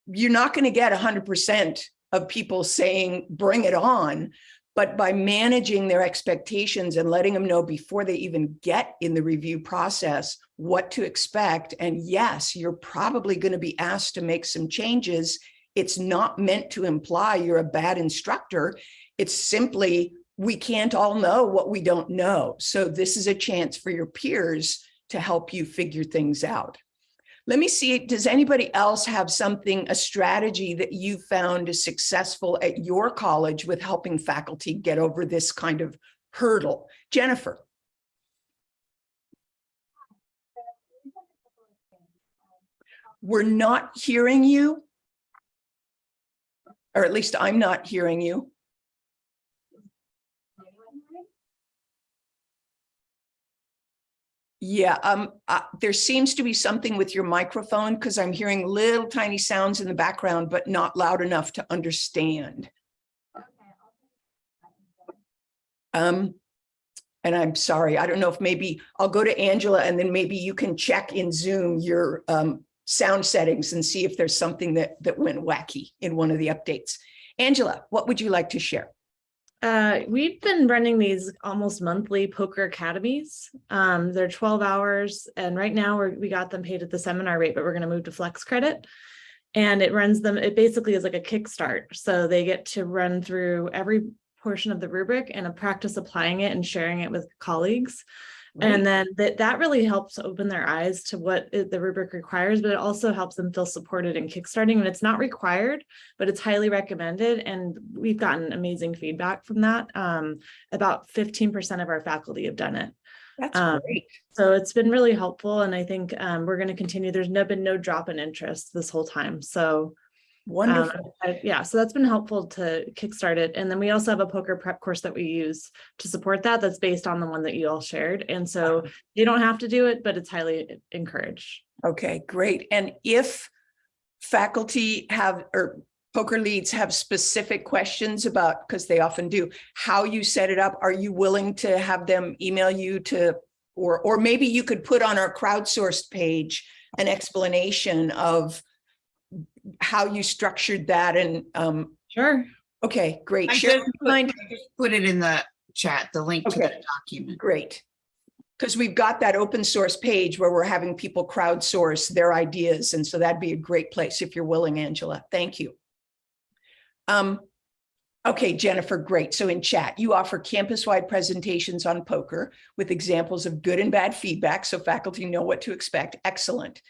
you're not going to get 100% of people saying, bring it on. But by managing their expectations and letting them know before they even get in the review process what to expect. And yes, you're probably going to be asked to make some changes. It's not meant to imply you're a bad instructor. It's simply we can't all know what we don't know. So this is a chance for your peers to help you figure things out. Let me see, does anybody else have something, a strategy that you found is successful at your college with helping faculty get over this kind of hurdle? Jennifer. We're not hearing you. Or at least I'm not hearing you. Yeah, um, uh, there seems to be something with your microphone because I'm hearing little tiny sounds in the background, but not loud enough to understand. Um, and I'm sorry, I don't know if maybe I'll go to Angela and then maybe you can check in Zoom your um, sound settings and see if there's something that, that went wacky in one of the updates. Angela, what would you like to share? Uh, we've been running these almost monthly POCR academies. Um, they're twelve hours and right now we got them paid at the seminar rate, but we're gonna move to flex credit. And it runs them, it basically is like a kickstart. So they get to run through every portion of the rubric and a practice applying it and sharing it with colleagues. And then that, that really helps open their eyes to what the rubric requires, but it also helps them feel supported in kickstarting. And it's not required, but it's highly recommended. And we've gotten amazing feedback from that. Um, about fifteen percent of our faculty have done it. That's Um, great. So it's been really helpful. And I think um, we're going to continue. There's no, been no drop in interest this whole time. So Um, Wonderful. I- Yeah, so that's been helpful to kickstart it. And then we also have a POCR prep course that we use to support that. That's based on the one that you all shared. And so you don't have to do it, but it's highly encouraged. Okay, great. And if faculty have, or POCR leads have specific questions about, because they often do, how you set it up, are you willing to have them email you to, or, or maybe you could put on our crowdsourced page an explanation of how you structured that and, um, Sure. okay, great. I Share just your put- mind. I just Put it in the chat, the link to the document. Great. Because we've got that open source page where we're having people crowdsource their ideas. And so that'd be a great place if you're willing, Angela. Thank you. Um, okay, Jennifer, great. So in chat, you offer campus-wide presentations on POCR with examples of good and bad feedback so faculty know what to expect. Excellent.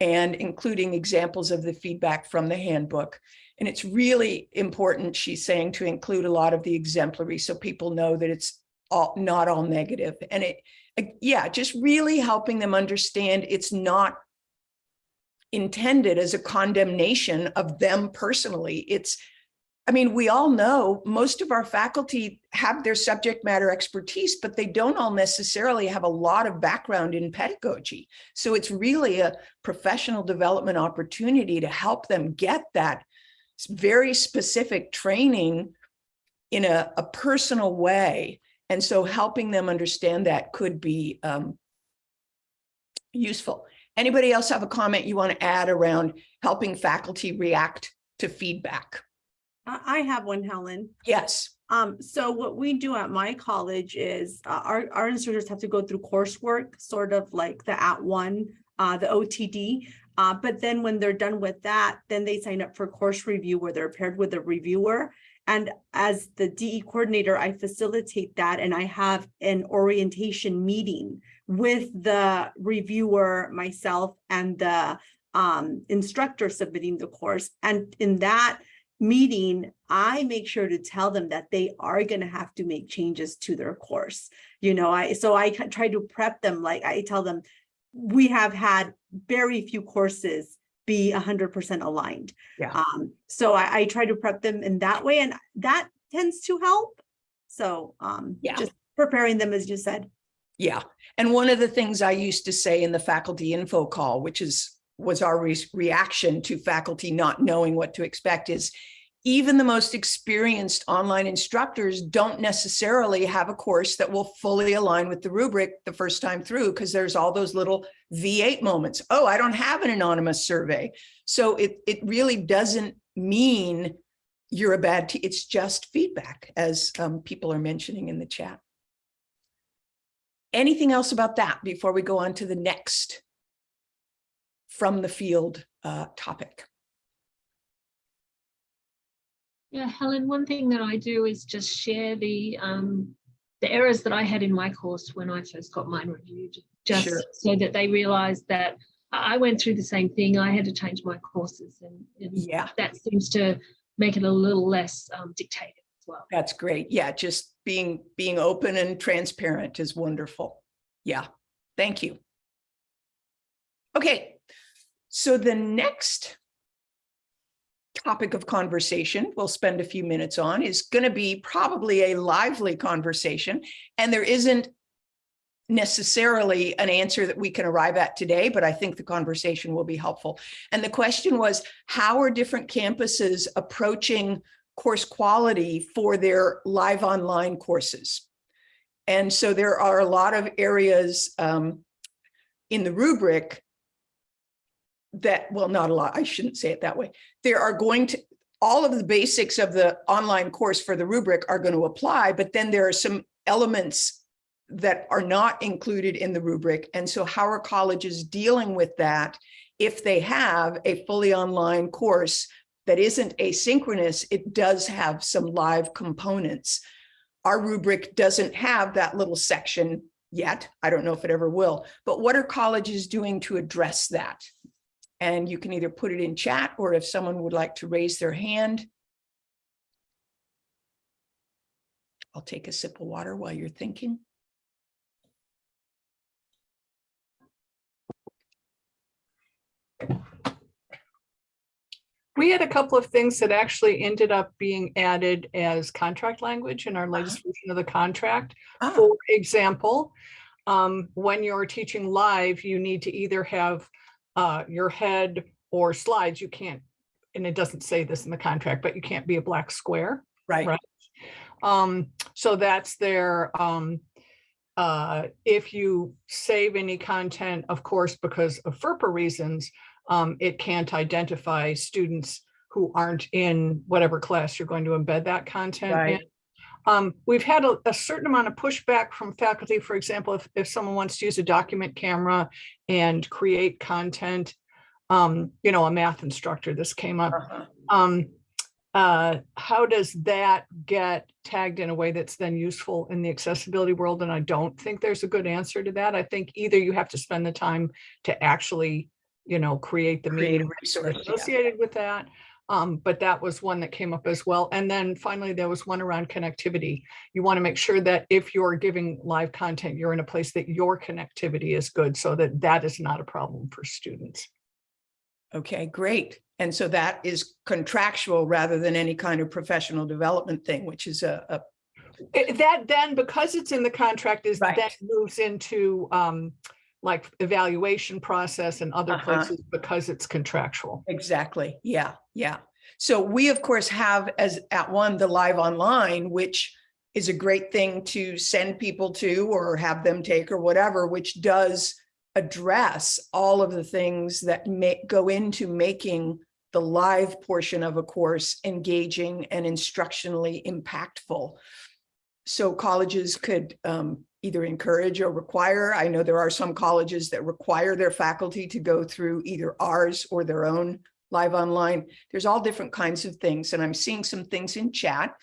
And including examples of the feedback from the handbook. And it's really important, she's saying, to include a lot of the exemplary so people know that it's all, not all negative. And it, yeah, just really helping them understand it's not intended as a condemnation of them personally. It's, I mean, we all know most of our faculty have their subject matter expertise, but they don't all necessarily have a lot of background in pedagogy. So it's really a professional development opportunity to help them get that very specific training in a, a personal way. And so helping them understand that could be um, useful. Anybody else have a comment you want to add around helping faculty react to feedback? I, I have one, Helen. Yes. Um, so what we do at my college is uh, our, our instructors have to go through coursework, sort of like the @ONE, uh, the OTD. Uh, but then when they're done with that, then they sign up for course review where they're paired with a reviewer. And as the DE coordinator, I facilitate that and I have an orientation meeting with the reviewer, myself and the um, instructor submitting the course. And in that meeting, I make sure to tell them that they are going to have to make changes to their course. You know, I, so I try to prep them, like I tell them, we have had very few courses be hundred percent aligned. Yeah. Um, so I, I try to prep them in that way and that tends to help. So, um, Yeah. just preparing them as you said. Yeah, and one of the things I used to say in the faculty info call, which is, was our re- reaction to faculty not knowing what to expect is even the most experienced online instructors don't necessarily have a course that will fully align with the rubric the first time through because there's all those little V8 moments. Oh, I don't have an anonymous survey. So it, it really doesn't mean you're a bad, it's just feedback as um, people are mentioning in the chat. Anything else about that before we go on to the next from the field uh, topic? Yeah, Helen, one thing that I do is just share the um, the errors that I had in my course when I first got mine reviewed, just Sure. so that they realize that I went through the same thing. I had to change my courses and, and Yeah, that seems to make it a little less um, dictated as well. that's great. Yeah, just being, being open and transparent is wonderful. Yeah, thank you. Okay, so the next topic of conversation we'll spend a few minutes on is going to be probably a lively conversation. And there isn't necessarily an answer that we can arrive at today, but I think the conversation will be helpful. And the question was, how are different campuses approaching course quality for their live online courses? And so there are a lot of areas um, in the rubric that, well, not a lot, I shouldn't say it that way. There are going to, all of the basics of the online course for the rubric are going to apply, but then there are some elements that are not included in the rubric. And so how are colleges dealing with that? If they have a fully online course that isn't asynchronous, it does have some live components. Our rubric doesn't have that little section yet. I don't know if it ever will, but what are colleges doing to address that? And you can either put it in chat or if someone would like to raise their hand. I'll take a sip of water while you're thinking. We had a couple of things that actually ended up being added as contract language in our latest version of the contract. Ah, For example, um, when you're teaching live, you need to either have uh, your head or slides. You can't, and it doesn't say this in the contract, but you can't be a black square. Right. Right. Um, so that's their, um, uh, if you save any content, of course, because of FERPA reasons, um, it can't identify students who aren't in whatever class you're going to embed that content in. Um, we've had a, a certain amount of pushback from faculty, for example, if, if someone wants to use a document camera and create content, um, you know, a math instructor, this came up. uh-huh. Um, uh, how does that get tagged in a way that's then useful in the accessibility world? And I don't think there's a good answer to that. I think either you have to spend the time to actually, you know, create the Create a meeting resource, yeah. associated with that. Um, but that was one that came up as well. And then finally, there was one around connectivity. You want to make sure that if you're giving live content, you're in a place that your connectivity is good so that that is not a problem for students. Okay, great. And so that is contractual rather than any kind of professional development thing, which is a, a It- Eh, That then, because it's in the contract, is Right. that moves into um, like evaluation process and other Uh-huh. places because it's contractual. Exactly. Yeah, yeah. So we, of course, have as @ONE, the live online, which is a great thing to send people to or have them take or whatever, which does address all of the things that may go into making the live portion of a course engaging and instructionally impactful. So colleges could um, either encourage or require. I know there are some colleges that require their faculty to go through either ours or their own live online. There's all different kinds of things, and I'm seeing some things in chat.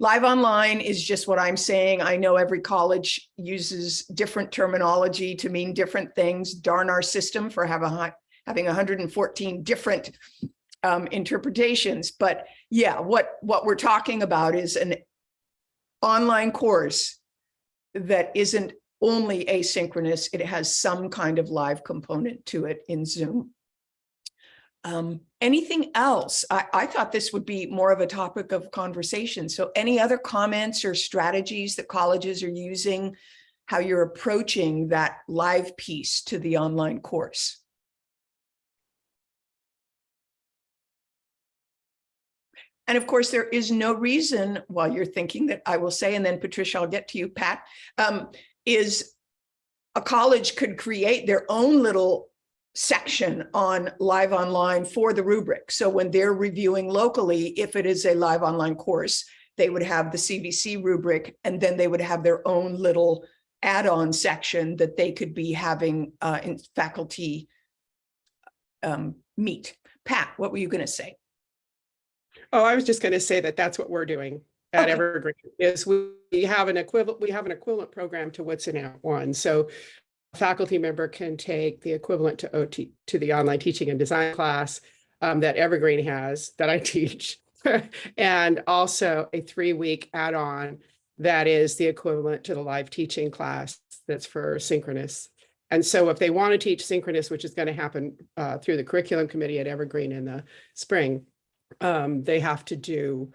Live online is just what I'm saying. I know every college uses different terminology to mean different things. Darn our system for have a having 114 different um, interpretations. But yeah, what, what we're talking about is an online course that isn't only asynchronous, it has some kind of live component to it in Zoom. Um, anything else? I, I thought this would be more of a topic of conversation. So any other comments or strategies that colleges are using, how you're approaching that live piece to the online course? And of course, there is no reason while you're thinking that I will say, and then Patricia, I'll get to you, Pat, um, is a college could create their own little section on live online for the rubric. So when they're reviewing locally, if it is a live online course, they would have the CVC rubric, and then they would have their own little add-on section that they could be having uh, in faculty um, meet. Pat, what were you going to say? Oh, I was just going to say that that's what we're doing at Okay. Evergreen is we have an equivalent, we have an equivalent program to what's in @ONE. So a faculty member can take the equivalent to OT, to the online teaching and design class um, that Evergreen has that I teach. And also a three-week add-on that is the equivalent to the live teaching class that's for synchronous. And so if they want to teach synchronous, which is going to happen uh, through the curriculum committee at Evergreen in the spring, um, they have to do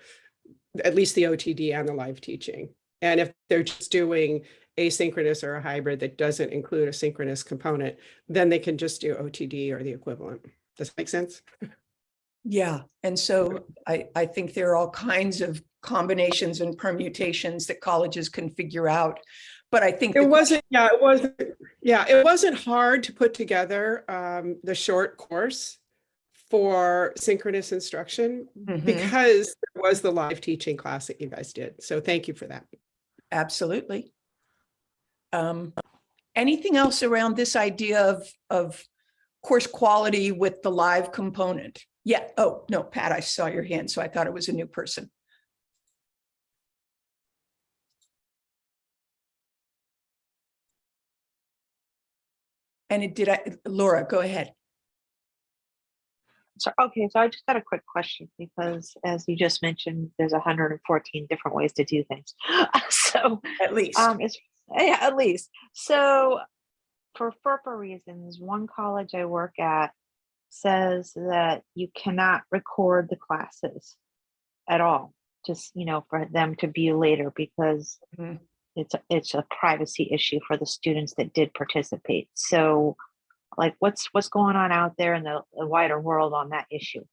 at least the OTD and the live teaching. And if they're just doing asynchronous or a hybrid that doesn't include a synchronous component, then they can just do OTD or the equivalent. Does that make sense? Yeah, and so I, I think there are all kinds of combinations and permutations that colleges can figure out. But I think. It wasn't, yeah, it wasn't, yeah, it wasn't hard to put together um, the short course for synchronous instruction Mhm. because there was the live teaching class that you guys did. So thank you for that. Absolutely. Um, anything else around this idea of, of course quality with the live component? Yeah, oh, no, Pat, I saw your hand, so I thought it was a new person. And it did, I, Laura, go ahead. So, okay, so I just got a quick question because as you just mentioned, there's 114 different ways to do things. so At least. um it's yeah, at least. So for FERPA reasons, one college I work at says that you cannot record the classes at all. Just, you know, for them to view later because Mhm. it's a, it's a privacy issue for the students that did participate. So like what's what's going on out there in the, the wider world on that issue?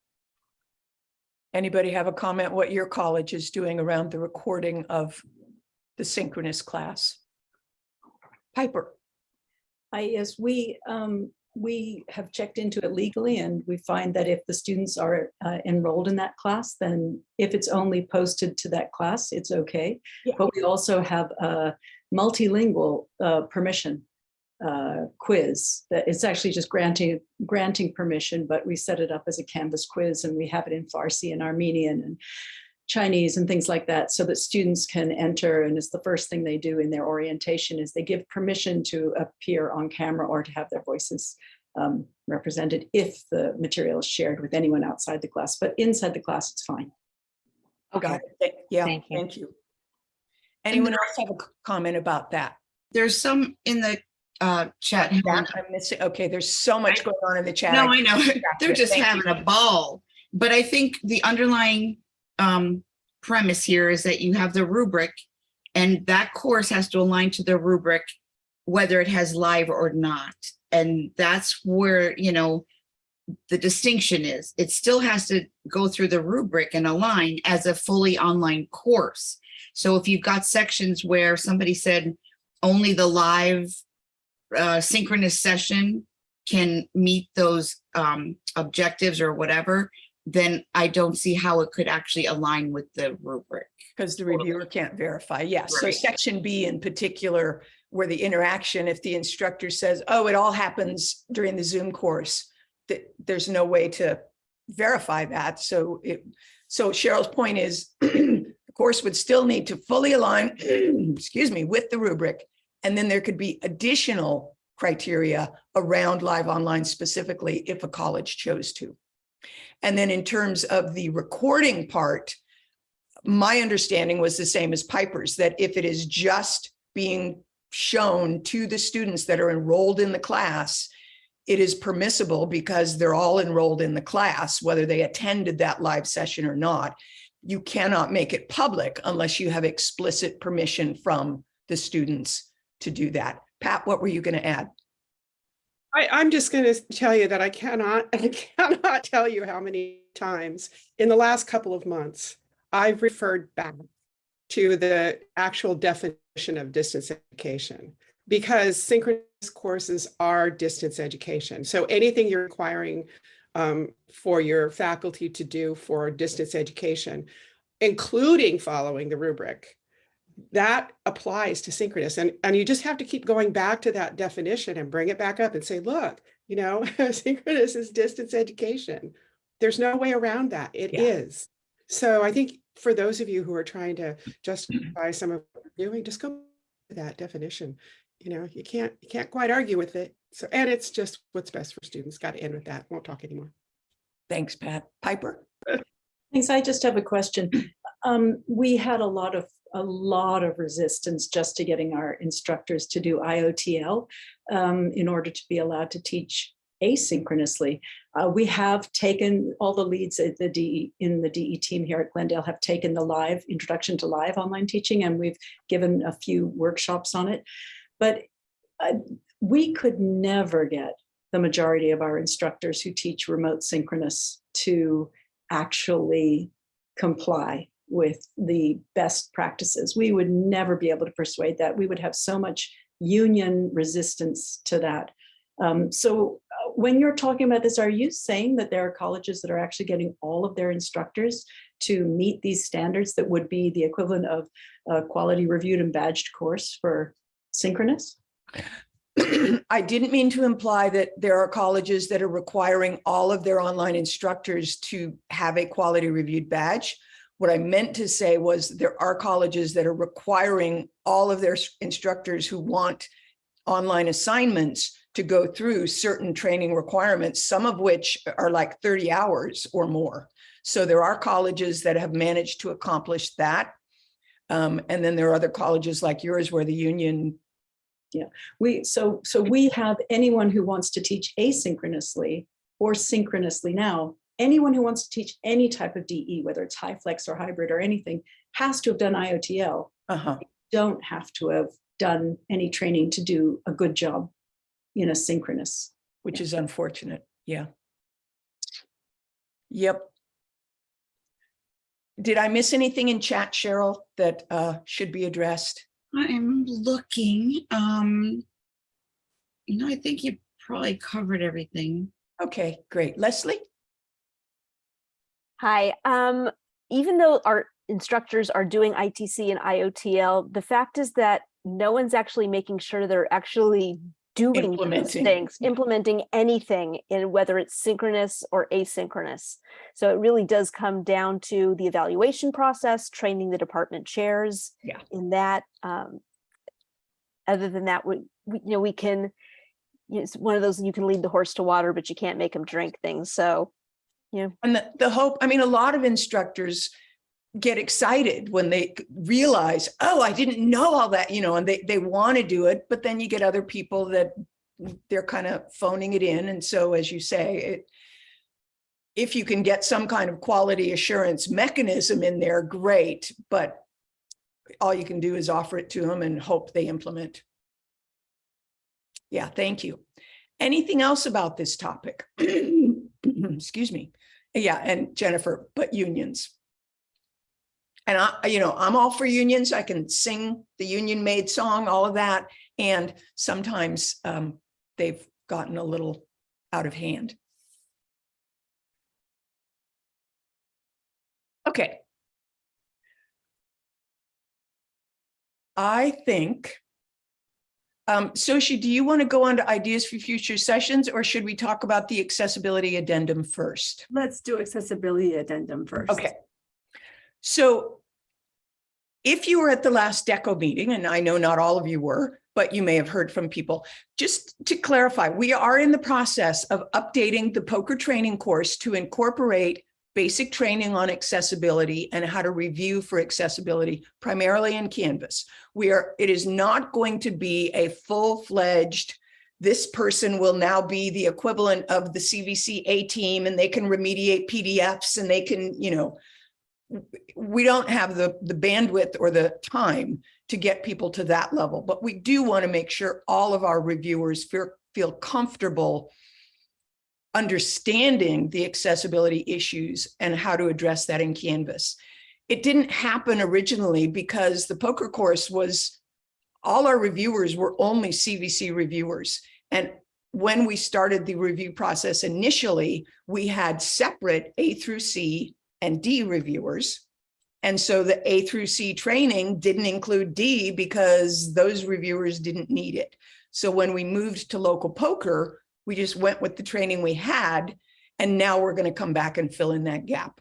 Anybody have a comment what your college is doing around the recording of the synchronous class? Piper, I, yes, we, um, we have checked into it legally and we find that if the students are uh, enrolled in that class, then if it's only posted to that class, it's okay. Yeah. But we also have a multilingual uh, permission uh, quiz that it's actually just granting, granting permission, but we set it up as a Canvas quiz and we have it in Farsi and Armenian and Chinese and things like that so that students can enter and it's the first thing they do in their orientation is they give permission to appear on camera or to have their voices um, represented if the material is shared with anyone outside the class, but inside the class, it's fine. got it. Yeah, Thank you. thank you. Anyone else have a comment about that? There's some in the uh chat. I'm missing, okay, there's so much going on in the chat. No, I know. They're just thank having you. a ball. But I think the underlying um premise here is that you have the rubric and that course has to align to the rubric whether it has live or not. And that's where, you know, the distinction is. It still has to go through the rubric and align as a fully online course. So if you've got sections where somebody said only the live uh, synchronous session can meet those um, objectives or whatever, then I don't see how it could actually align with the rubric. Because the reviewer can't verify, yes. So Right. section B in particular, where the interaction, if the instructor says, oh, it all happens during the Zoom course, that there's no way to verify that. So it, so Cheryl's point is the course would still need to fully align, excuse me, with the rubric. And then there could be additional criteria around live online specifically if a college chose to. And then in terms of the recording part, my understanding was the same as Piper's, that if it is just being shown to the students that are enrolled in the class, it is permissible because they're all enrolled in the class, whether they attended that live session or not. You cannot make it public unless you have explicit permission from the students to do that. Pat, what were you going to add? I, I'm just going to tell you that I cannot, I cannot tell you how many times in the last couple of months I've referred back to the actual definition of distance education because synchronous courses are distance education. So anything you're requiring um, for your faculty to do for distance education, including following the rubric, that applies to synchronous. And, and you just have to keep going back to that definition and bring it back up and say, look, you know, synchronous is distance education. There's no way around that. It Yeah. is. So I think for those of you who are trying to justify some of what you're doing, just go to that definition. You know, you can't, you can't quite argue with it. So, and it's just what's best for students. Got to end with that. Won't talk anymore. Thanks, Pat. Piper? Thanks. I just have a question. Um, we had a lot of, a lot of resistance just to getting our instructors to do IOTL um, in order to be allowed to teach asynchronously. Uh, we have taken all the leads at the DE in the DE team here at Glendale have taken the live introduction to live online teaching and we've given a few workshops on it. But uh, we could never get the majority of our instructors who teach remote synchronous to actually comply with the best practices. We would never be able to persuade that. We would have so much union resistance to that. Um, so uh, when you're talking about this, are you saying that there are colleges that are actually getting all of their instructors to meet these standards that would be the equivalent of a quality reviewed and badged course for synchronous? I didn't mean to imply that there are colleges that are requiring all of their online instructors to have a quality reviewed badge. What I meant to say was there are colleges that are requiring all of their instructors who want online assignments to go through certain training requirements, some of which are like 30 hours or more. So there are colleges that have managed to accomplish that. Um, and then there are other colleges like yours where the union Yeah, we, so, so we have anyone who wants to teach asynchronously or synchronously now, anyone who wants to teach any type of DE, whether it's high flex or hybrid or anything, has to have done IOTL. Uh-huh. Don't have to have done any training to do a good job in a synchronous. which is unfortunate. Yeah. Yep. Did I miss anything in chat, Cheryl, that uh, should be addressed? I'm looking, um, you know, I think you probably covered everything. Okay, great. Leslie? Hi, um, even though our instructors are doing ITC and IOTL, the fact is that no one's actually making sure they're actually doing Implementing. things, implementing anything in whether it's synchronous or asynchronous. So it really does come down to the evaluation process, training the department chairs Yeah. in that. Um, other than that, we, we, you know, we can, you know, it's one of those, you can lead the horse to water, but you can't make them drink things. So, know, And the, the hope, I mean, a lot of instructors get excited when they realize, oh, I didn't know all that, you know, and they, they want to do it, but then you get other people that they're kind of phoning it in. And so, as you say, it, if you can get some kind of quality assurance mechanism in there, great, but all you can do is offer it to them and hope they implement. Yeah, thank you. Anything else about this topic? Excuse me. Yeah, and Jennifer, but unions. And I, you know, I'm all for unions. I can sing the union made song, all of that. And sometimes um, they've gotten a little out of hand. Okay. I think, um, Sochi, do you want to go on to ideas for future sessions or should we talk about the accessibility addendum first? Let's do accessibility addendum first. Okay. So if you were at the last DECO meeting, and I know not all of you were, but you may have heard from people, just to clarify, we are in the process of updating the POCR training course to incorporate basic training on accessibility and how to review for accessibility, primarily in Canvas. We are, it is not going to be a full-fledged, this person will now be the equivalent of the CVC A team and they can remediate PDFs and they can, you know, we don't have the, the bandwidth or the time to get people to that level, but we do want to make sure all of our reviewers feel, feel comfortable understanding the accessibility issues and how to address that in Canvas. It didn't happen originally because the POCR course was, all our reviewers were only CVC reviewers. And when we started the review process initially, we had separate A through C and D reviewers. And so the A through C training didn't include D because those reviewers didn't need it. So when we moved to local POCR, we just went with the training we had, and now we're going to come back and fill in that gap.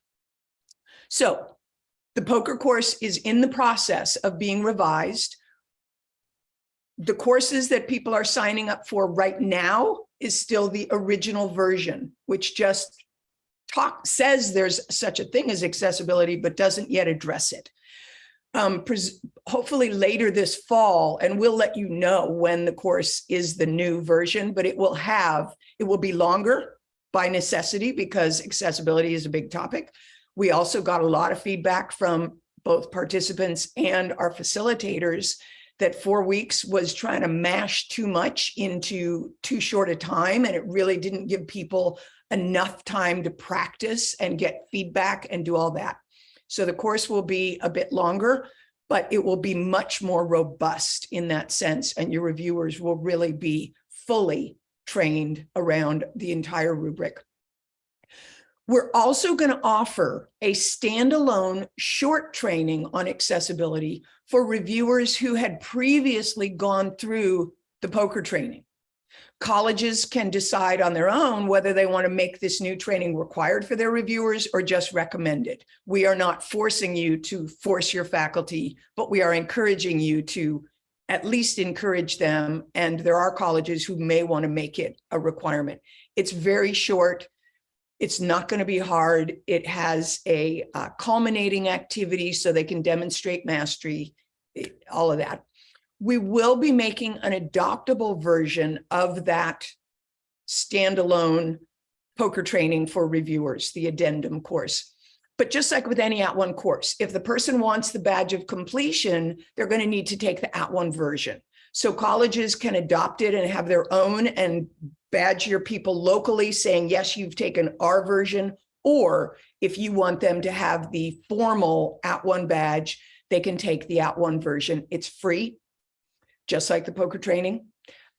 So the POCR course is in the process of being revised. The courses that people are signing up for right now is still the original version, which just talk says there's such a thing as accessibility, but doesn't yet address it. Um, hopefully later this fall, and we'll let you know when the course is the new version, but it will have, it will be longer by necessity because accessibility is a big topic. We also got a lot of feedback from both participants and our facilitators that four weeks was trying to mash too much into too short a time and it really didn't give people enough time to practice and get feedback and do all that. So the course will be a bit longer, but it will be much more robust in that sense. And your reviewers will really be fully trained around the entire rubric. We're also going to offer a standalone short training on accessibility for reviewers who had previously gone through the POCR training. Colleges can decide on their own whether they want to make this new training required for their reviewers or just recommend it. We are not forcing you to force your faculty, but we are encouraging you to at least encourage them. And there are colleges who may want to make it a requirement. It's very short. It's not going to be hard. It has a uh, culminating activity so they can demonstrate mastery, all of that. We will be making an adoptable version of that standalone POCR training for reviewers, the addendum course. But just like with any at @ONE course, if the person wants the badge of completion, they're going to need to take the at @ONE version. So colleges can adopt it and have their own and badge your people locally saying, yes, you've taken our version. Or if you want them to have the formal at @ONE badge, they can take the at @ONE version. It's free, just like the POCR training.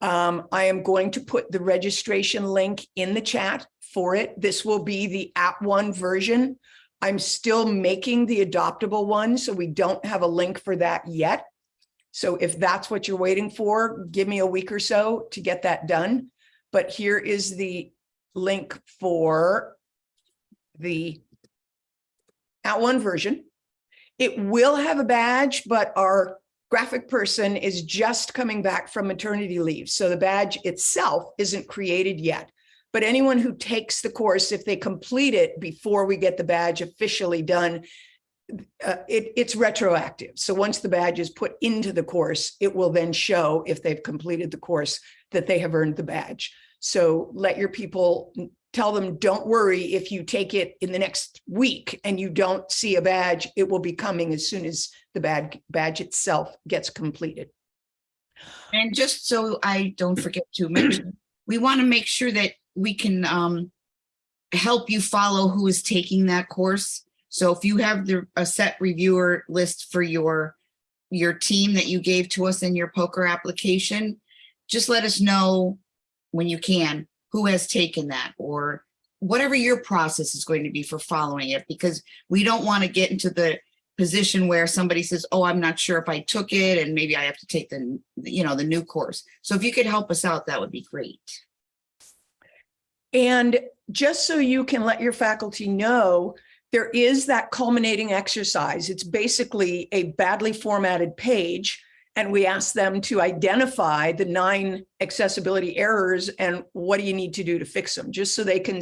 Um, I am going to put the registration link in the chat for it. This will be the at @ONE version. I'm still making the adoptable one, so we don't have a link for that yet. So if that's what you're waiting for, give me a week or so to get that done. But here is the link for the at @ONE version. It will have a badge, but our graphic person is just coming back from maternity leave. So the badge itself isn't created yet. But anyone who takes the course, if they complete it before we get the badge officially done, uh, it, it's retroactive. So once the badge is put into the course, it will then show if they've completed the course that they have earned the badge. So let your people tell them, don't worry if you take it in the next week and you don't see a badge, it will be coming as soon as the badge, badge itself gets completed. And just so I don't forget to mention, we want to make sure that we can um, help you follow who is taking that course. So if you have the, a set reviewer list for your, your team that you gave to us in your POCR application, just let us know when you can, who has taken that or whatever your process is going to be for following it, because we don't want to get into the position where somebody says, oh, I'm not sure if I took it and maybe I have to take the, you know, the new course. So if you could help us out, that would be great. And just so you can let your faculty know, there is that culminating exercise. It's basically a badly formatted page. And we ask them to identify the nine accessibility errors and what do you need to do to fix them, just so they can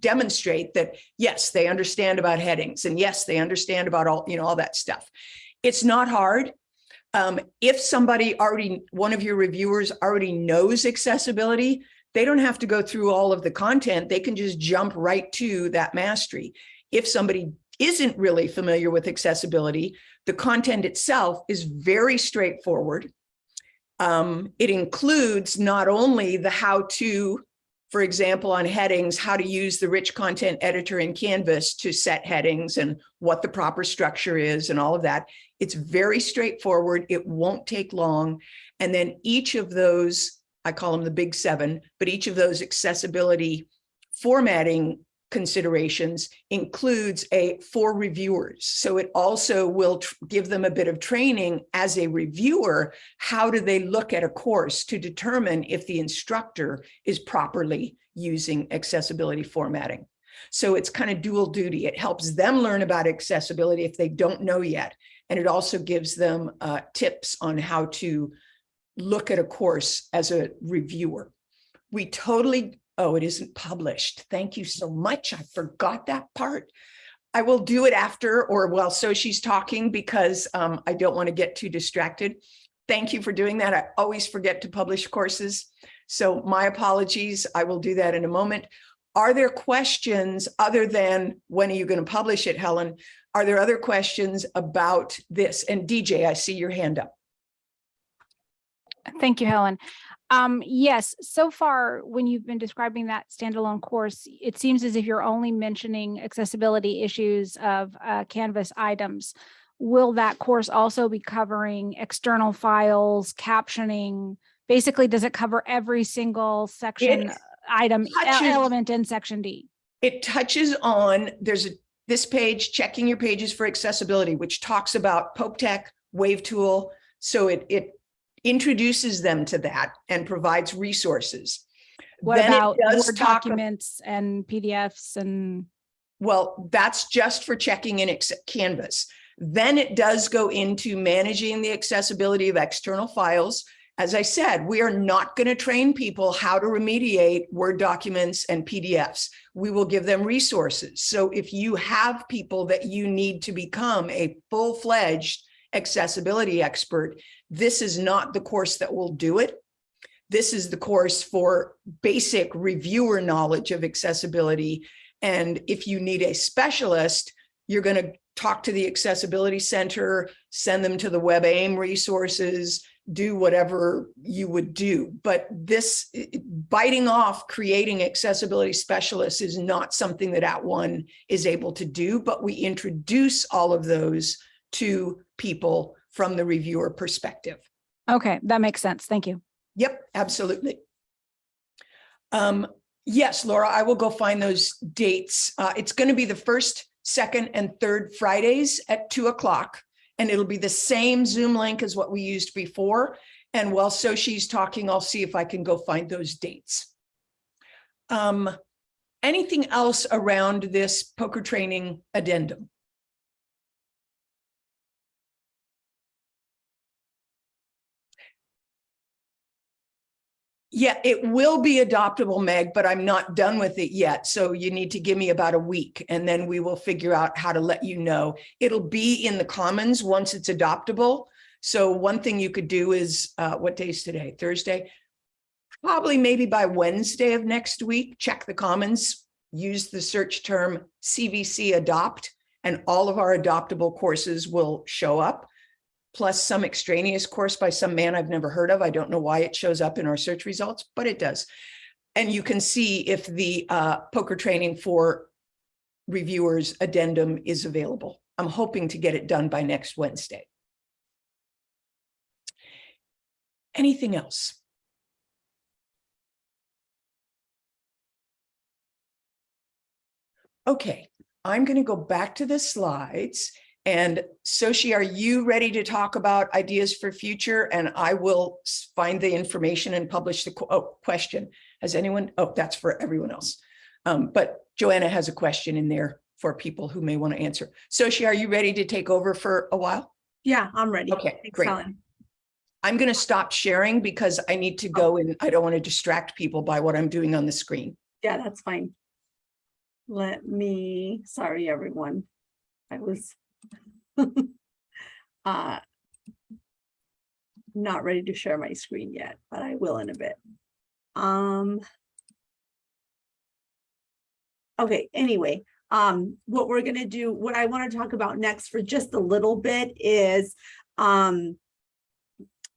demonstrate that, yes, they understand about headings and yes, they understand about all, you know, all that stuff. It's not hard. Um, if somebody already, one of your reviewers already knows accessibility, they don't have to go through all of the content. They can just jump right to that mastery. If somebody isn't really familiar with accessibility, the content itself is very straightforward. Um, it includes not only the how to, for example, on headings, how to use the rich content editor in Canvas to set headings and what the proper structure is and all of that. It's very straightforward. It won't take long. And then each of those I call them the big seven, but each of those accessibility formatting considerations includes a for reviewers. So it also will give them a bit of training as a reviewer. How do they look at a course to determine if the instructor is properly using accessibility formatting? So it's kind of dual duty. It helps them learn about accessibility if they don't know yet. And it also gives them uh, tips on how to look at a course as a reviewer. We totally, oh, it isn't published. Thank you so much. I forgot that part. I will do it after or while Sochi's talking because um, I don't want to get too distracted. Thank you for doing that. I always forget to publish courses. So my apologies. I will do that in a moment. Are there questions other than when are you going to publish it, Helen? Are there other questions about this? And DJ, I see your hand up. Thank you, Helen. Um, yes, so far, when you've been describing that standalone course, it seems as if you're only mentioning accessibility issues of uh, Canvas items. Will that course also be covering external files, captioning, basically, does it cover every single section, It item, touches- element in section D? It touches on, there's a, this page, checking your pages for accessibility, which talks about Pope Tech, Wave Tool. So it, it introduces them to that and provides resources. What Then it about does Word documents and PDFs and? Well, that's just for checking in Canvas. Then it does go into managing the accessibility of external files. As I said, we are not going to train people how to remediate Word documents and PDFs. We will give them resources. So if you have people that you need to become a full-fledged accessibility expert, this is not the course that will do it. This is the course for basic reviewer knowledge of accessibility and if you need a specialist, you're going to talk to the Accessibility Center, send them to the WebAIM resources, do whatever you would do. But this biting off creating accessibility specialists is not something that @ONE is able to do, but we introduce all of those to people from the reviewer perspective. Okay, that makes sense. Thank you. Yep, absolutely. Um, yes, Laura, I will go find those dates. Uh, it's going to be the first, second, and third Fridays at two o'clock. And it'll be the same Zoom link as what we used before. And while Sochi's talking, I'll see if I can go find those dates. Um, anything else around this POCR training addendum? Yeah, it will be adoptable, Meg, but I'm not done with it yet. So you need to give me about a week and then we will figure out how to let you know. It'll be in the commons once it's adoptable. So one thing you could do is, uh, what day is today? Thursday? Probably maybe by Wednesday of next week, check the commons, use the search term CVC adopt, and all of our adoptable courses will show up plus some extraneous course by some man I've never heard of. I don't know why it shows up in our search results, but it does. And you can see if the uh, POCR training for reviewers addendum is available. I'm hoping to get it done by next Wednesday. Anything else? Okay, I'm going to go back to the slides and Sochi, are you ready to talk about ideas for future? And I will find the information and publish the qu- oh, question. Has anyone? Oh, that's for everyone else. Um, but Joanna has a question in there for people who may want to answer. Sochi, are you ready to take over for a while? Yeah, I'm ready. Okay, Thanks, great. Helen. I'm going to stop sharing because I need to go and I don't want to distract people by what I'm doing on the screen. Yeah, that's fine. Let me, sorry, everyone. I was uh not ready to share my screen yet, but I will in a bit. Um Okay, anyway, um, what we're gonna do, what I want to talk about next for just a little bit is um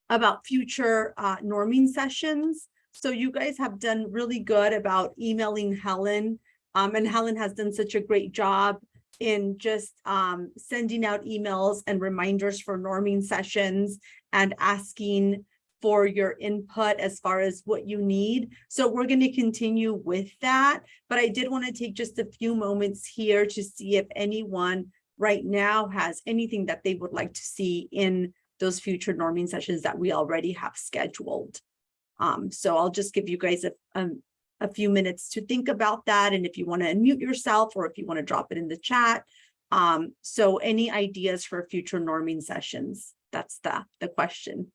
about future uh norming sessions. So you guys have done really good about emailing Helen. Um, and Helen has done such a great job in just um sending out emails and reminders for norming sessions and asking for your input as far as what you need. So we're going to continue with that. But I did want to take just a few moments here to see if anyone right now has anything that they would like to see in those future norming sessions that we already have scheduled. Um, so I'll just give you guys a, um, a few minutes to think about that. And if you want to unmute yourself or if you want to drop it in the chat. Um, so any ideas for future norming sessions? That's the, the question.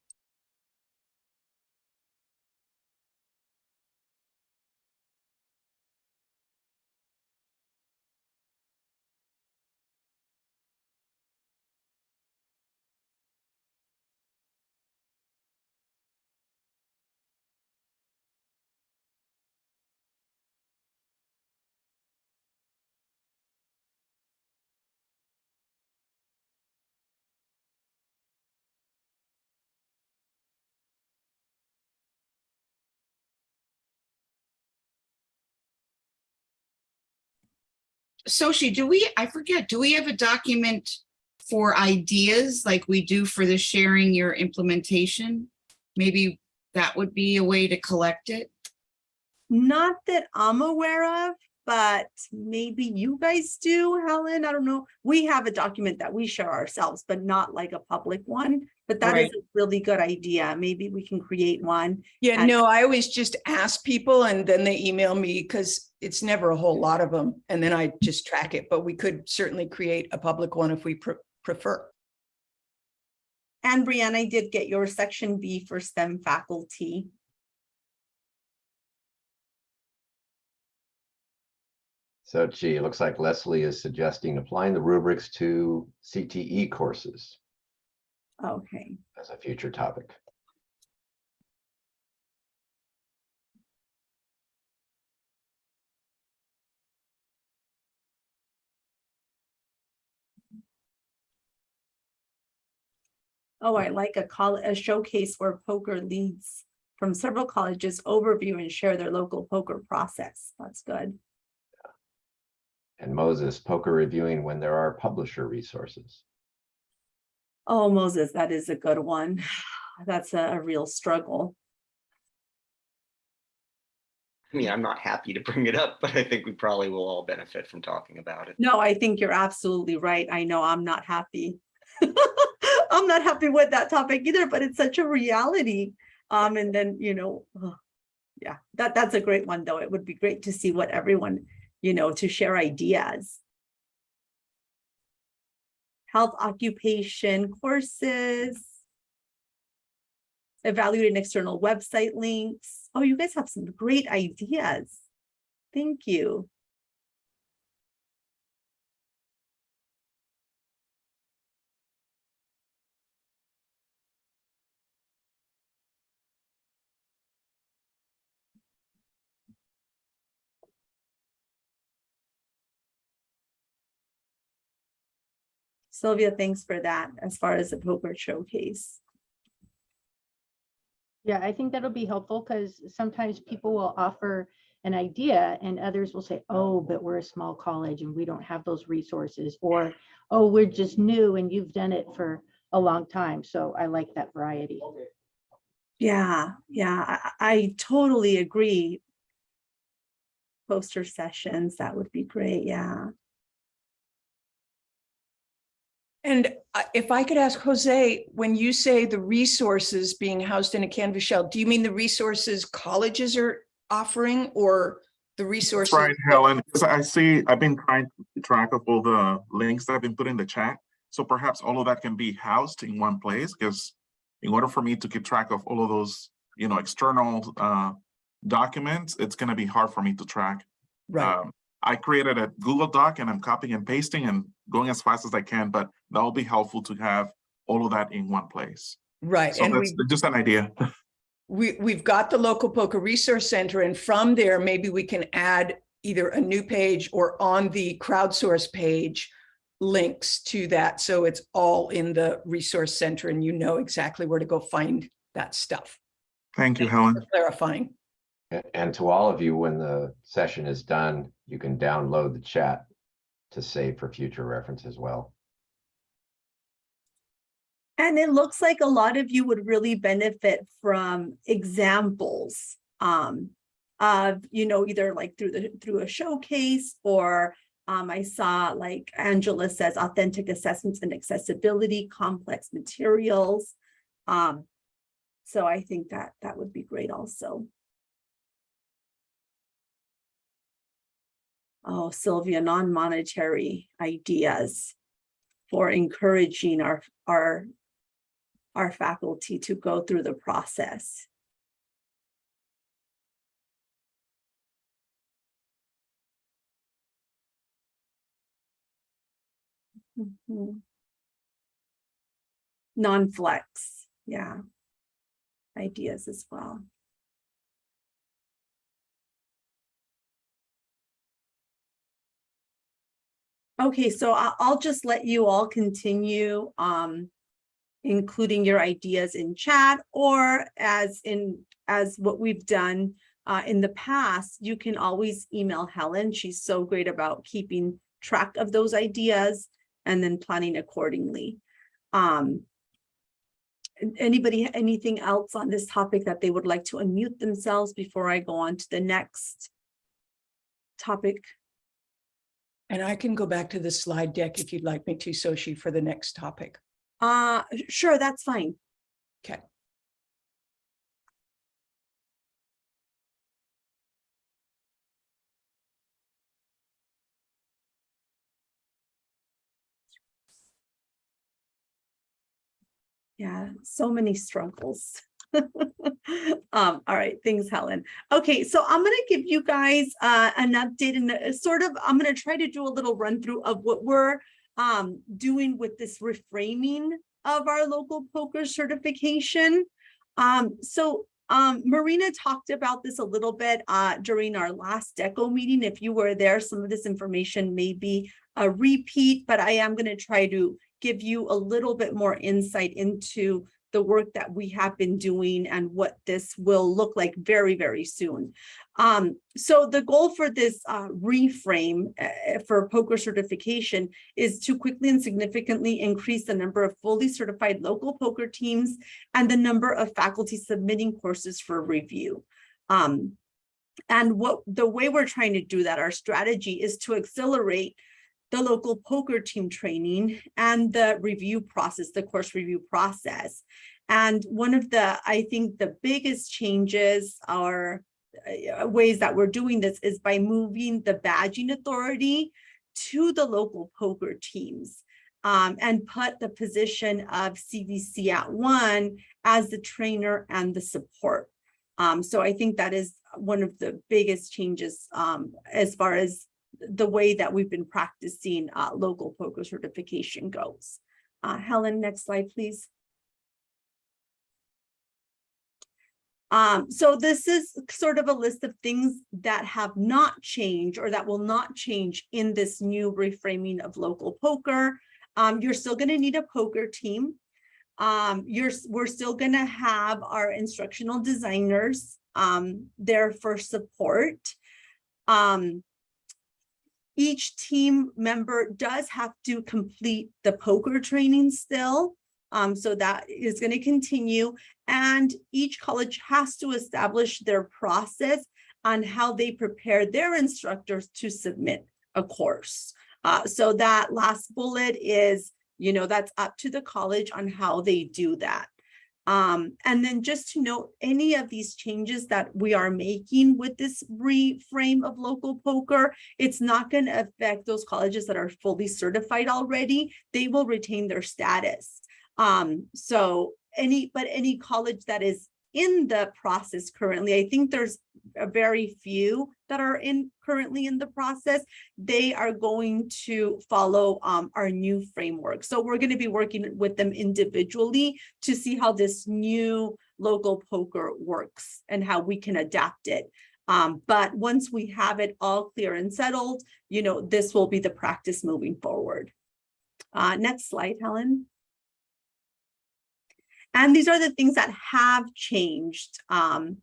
Sochi, do we, I forget, do we have a document for ideas like we do for the sharing your implementation? Maybe that would be a way to collect it? Not that I'm aware of, but maybe you guys do, Helen. I don't know. We have a document that we share ourselves, but not like a public one. But that is Right. a really good idea. Maybe we can create one. Yeah, no, I always just ask people and then they email me because it's never a whole lot of them. And then I just track it, but we could certainly create a public one if we pre- prefer. And Brianna, I did get your section B for STEM faculty. So gee, it looks like Leslie is suggesting applying the rubrics to CTE courses Okay. as a future topic. Oh, I like a call, a showcase where POCR leads from several colleges overview and share their local POCR process. That's good. And Moses, POCR reviewing when there are publisher resources. Oh, Moses, that is a good one. That's a, a real struggle. I mean, I'm not happy to bring it up, but I think we probably will all benefit from talking about it. No, I think you're absolutely right. I know I'm not happy. I'm not happy with that topic either, but it's such a reality. Um, and then, you know, ugh, yeah, that, that's a great one, though. It would be great to see what everyone, you know, to share ideas. Health occupation courses. Evaluating external website links. Oh, you guys have some great ideas. Thank you. Sylvia, thanks for that as far as the POCR showcase. Yeah, I think that'll be helpful because sometimes people will offer an idea and others will say, oh, but we're a small college and we don't have those resources. Or, oh, we're just new and you've done it for a long time. So I like that variety. Yeah, yeah, I, I totally agree. Poster sessions, that would be great, yeah. And if I could ask Jose, when you say the resources being housed in a Canvas shell, do you mean the resources colleges are offering or the That's resources? right, Helen, because I see, I've been trying to keep track of all the links that have been put in the chat. So perhaps all of that can be housed in one place, because in order for me to keep track of all of those, you know, external uh, documents, it's gonna be hard for me to track. Right. Um, I created a Google Doc and I'm copying and pasting and going as fast as I can, but that'll be helpful to have all of that in one place. Right, So and that's we, just an idea. we, we've got the local POCR resource center and from there, maybe we can add either a new page or on the crowdsource page, links to that. So it's all in the resource center and you know exactly where to go find that stuff. Thank you, Helen. for Clarifying. And to all of you, when the session is done, you can download the chat to save for future reference as well. And it looks like a lot of you would really benefit from examples um, of, you know, either like through the, through a showcase or um, I saw like Angela says, authentic assessments and accessibility, complex materials. Um, so I think that that would be great also. Oh, Sylvia, non-monetary ideas for encouraging our, our, our faculty to go through the process. Mm -hmm. Non-flex, yeah. Ideas as well. Okay, so I'll just let you all continue, um, including your ideas in chat or as in, as what we've done uh, in the past, you can always email Helen. She's so great about keeping track of those ideas and then planning accordingly. Um, anybody, anything else on this topic that they would like to unmute themselves before I go on to the next topic? And I can go back to the slide deck if you'd like me to, Sochi, for the next topic. Uh, sure, that's fine. Okay. Yeah, so many struggles. Um, all right, thanks, Helen. Okay, so I'm gonna give you guys uh an update and sort of, I'm gonna try to do a little run through of what we're um doing with this reframing of our local POCR certification. Um, so um Marina talked about this a little bit uh during our last DECO meeting. If you were there, some of this information may be a repeat, but I am gonna try to give you a little bit more insight into the work that we have been doing and what this will look like very, very soon. Um, so the goal for this uh, reframe uh, for POCR certification is to quickly and significantly increase the number of fully certified local POCR teams and the number of faculty submitting courses for review. Um, and what the way we're trying to do that, our strategy is to accelerate the local POCR team training and the review process, the course review process. And one of the, I think the biggest changes are uh, ways that we're doing this is by moving the badging authority to the local POCR teams um, and put the position of CVC @ONE as the trainer and the support. Um, so I think that is one of the biggest changes um, as far as the way that we've been practicing uh, local POCR certification goes. Uh, Helen, next slide, please. Um, so this is sort of a list of things that have not changed or that will not change in this new reframing of local POCR. Um, you're still going to need a POCR team. Um, you're, we're still going to have our instructional designers um, there for support. Um, each team member does have to complete the poker training still. Um, so that is going to continue. And each college has to establish their process on how they prepare their instructors to submit a course. Uh, so that last bullet is, you know, that's up to the college on how they do that. Um, and then just to note, any of these changes that we are making with this reframe of local POCR, it's not going to affect those colleges that are fully certified already. They will retain their status. Um, so any, but any college that is in the process currently, I think there's a very few that are in currently in the process, they are going to follow um, our new framework. So we're going to be working with them individually to see how this new local POCR works and how we can adapt it. Um, but once we have it all clear and settled, you know, this will be the practice moving forward. Uh, next slide, Helen. And these are the things that have changed um,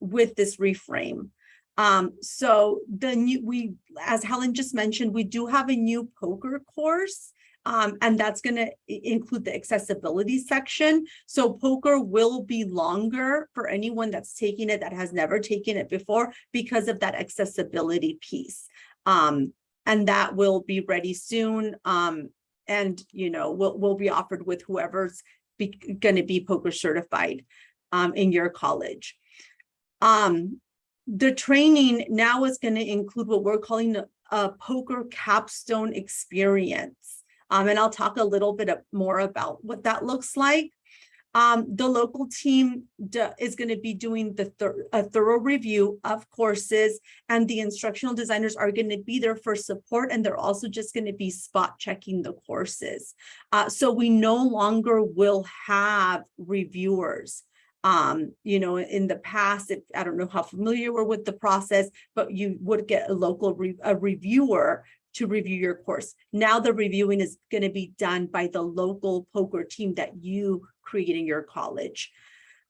with this reframe. Um, so the new, we, as Helen just mentioned, we do have a new POCR course. Um, and that's going to include the accessibility section. So POCR will be longer for anyone that's taking it that has never taken it before because of that accessibility piece. Um, and that will be ready soon. Um, and, you know, will, will be offered with whoever's going to be POCR certified um, in your college. Um, the training now is going to include what we're calling a, a POCR capstone experience. Um, and I'll talk a little bit more about what that looks like. Um, the local team is going to be doing the thir a thorough review of courses and the instructional designers are going to be there for support and they're also just going to be spot checking the courses. Uh, so we no longer will have reviewers. Um, you know, in the past, if, I don't know how familiar you were with the process, but you would get a local re a reviewer to review your course. Now the reviewing is going to be done by the local POCR team that you create in your college.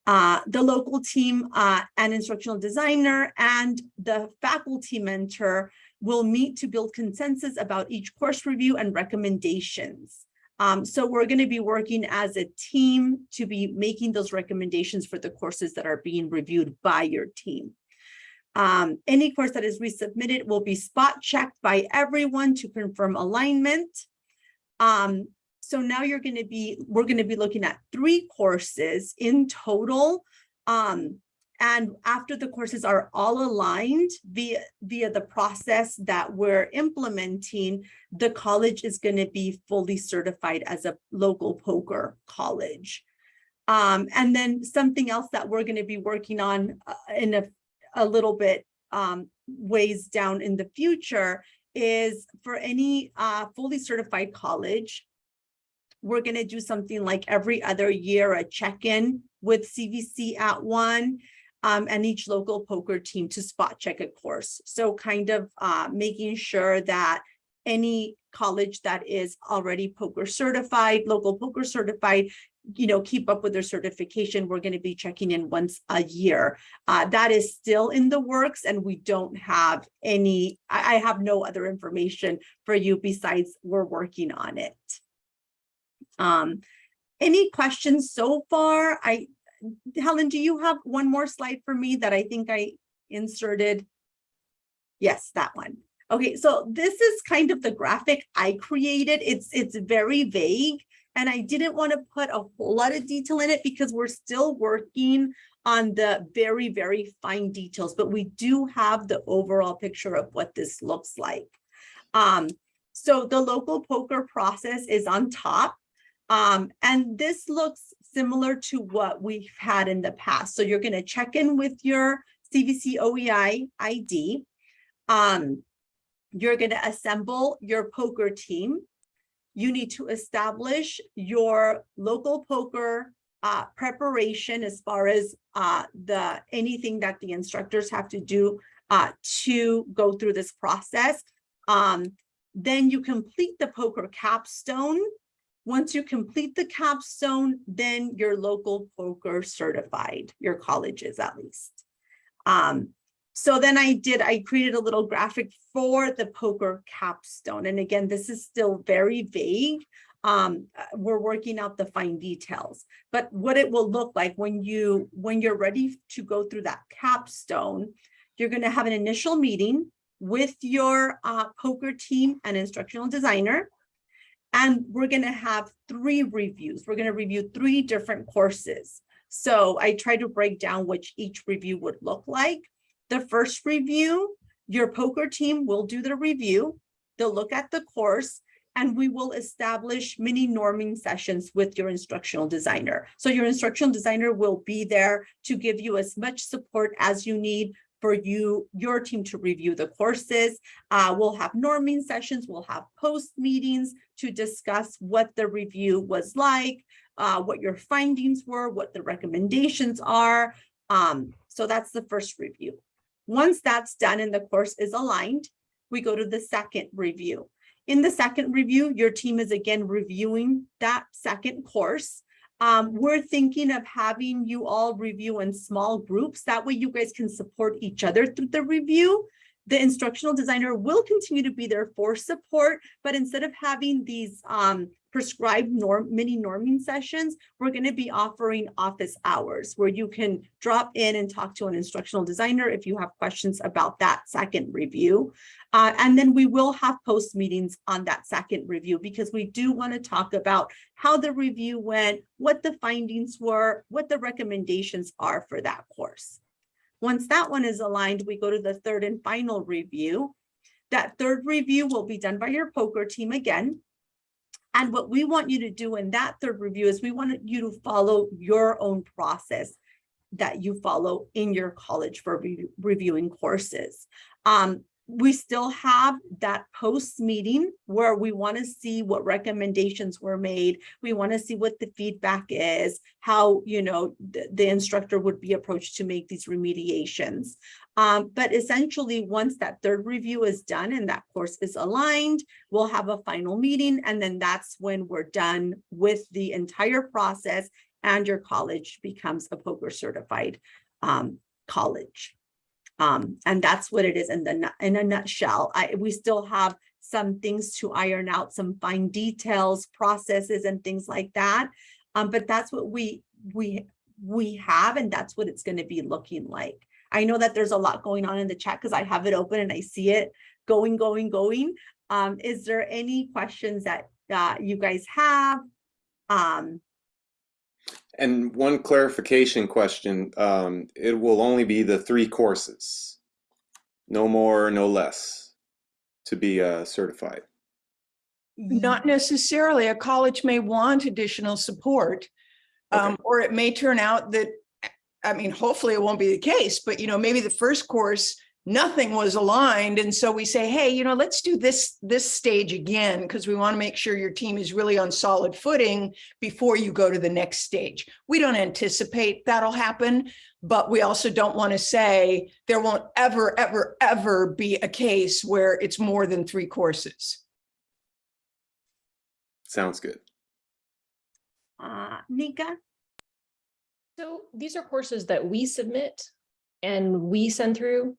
Uh, the local team uh, and instructional designer and the faculty mentor will meet to build consensus about each course review and recommendations. Um, so we're going to be working as a team to be making those recommendations for the courses that are being reviewed by your team. Um, any course that is resubmitted will be spot checked by everyone to confirm alignment. Um, so now you're going to be, we're going to be looking at three courses in total. Um, and after the courses are all aligned via, via the process that we're implementing, the college is going to be fully certified as a local POCR college. Um, and then something else that we're going to be working on uh, in a, a little bit um, ways down in the future is for any uh, fully certified college, we're going to do something like every other year, a check-in with CVC @ONE um, and each local POCR team to spot check a course. So kind of uh, making sure that any college that is already POCR certified, local POCR certified, you know, keep up with their certification. We're going to be checking in once a year. Uh, that is still in the works and we don't have any, I, I have no other information for you besides we're working on it. Um, any questions so far? I, Helen, do you have one more slide for me that I think I inserted? Yes, that one. Okay, so this is kind of the graphic I created. It's it's very vague and I didn't want to put a whole lot of detail in it because we're still working on the very, very fine details, but we do have the overall picture of what this looks like. Um, so the local POCR process is on top. Um, and this looks similar to what we've had in the past. So you're going to check in with your CVC OEI ID. Um, you're going to assemble your POCR team. You need to establish your local POCR uh, preparation as far as uh, the anything that the instructors have to do uh, to go through this process. Um, then you complete the POCR capstone once you complete the capstone, then you're local POCR certified, your colleges at least. Um, so then I did, I created a little graphic for the POCR capstone. And again, this is still very vague. Um, uh, we're working out the fine details, but what it will look like when you, when you're ready to go through that capstone, you're going to have an initial meeting with your uh, POCR team and instructional designer. And we're going to have three reviews. We're going to review three different courses. So I try to break down which each review would look like. The first review, your POCR team will do the review. They'll look at the course and we will establish mini norming sessions with your instructional designer. So your instructional designer will be there to give you as much support as you need for you, your team to review the courses. Uh, we'll have norming sessions, we'll have post meetings to discuss what the review was like, uh, what your findings were, what the recommendations are. Um, so that's the first review. Once that's done and the course is aligned, we go to the second review. In the second review, your team is again reviewing that second course. Um, we're thinking of having you all review in small groups. That way you guys can support each other through the review. The instructional designer will continue to be there for support, but instead of having these um, prescribed norm mini norming sessions, we're going to be offering office hours where you can drop in and talk to an instructional designer if you have questions about that second review. Uh, and then we will have post meetings on that second review because we do want to talk about how the review went, what the findings were, what the recommendations are for that course. Once that one is aligned, we go to the third and final review. That third review will be done by your POCR team again. And what we want you to do in that third review is we want you to follow your own process that you follow in your college for re reviewing courses. Um, we still have that post meeting where we want to see what recommendations were made. We want to see what the feedback is, how, you know, the, the instructor would be approached to make these remediations. Um, but essentially, once that third review is done and that course is aligned, we'll have a final meeting. And then that's when we're done with the entire process and your college becomes a POCR certified um, college. Um, and that's what it is in the in a nutshell. I, we still have some things to iron out, some fine details, processes and things like that. Um, but that's what we, we, we have, and that's what it's gonna be looking like. I know that there's a lot going on in the chat because I have it open and I see it going, going, going. Um, is there any questions that, uh, you guys have? Um, And one clarification question, um, it will only be the three courses. No more, no less to be uh, certified. Not necessarily. A college may want additional support. Um, or it may turn out that, I mean, hopefully it won't be the case, but you know, maybe the first course, nothing was aligned. And so we say, hey, you know, let's do this, this stage again, because we want to make sure your team is really on solid footing before you go to the next stage. We don't anticipate that'll happen, but we also don't want to say there won't ever, ever, ever be a case where it's more than three courses. Sounds good. uh, Nika? So these are courses that we submit and we send through.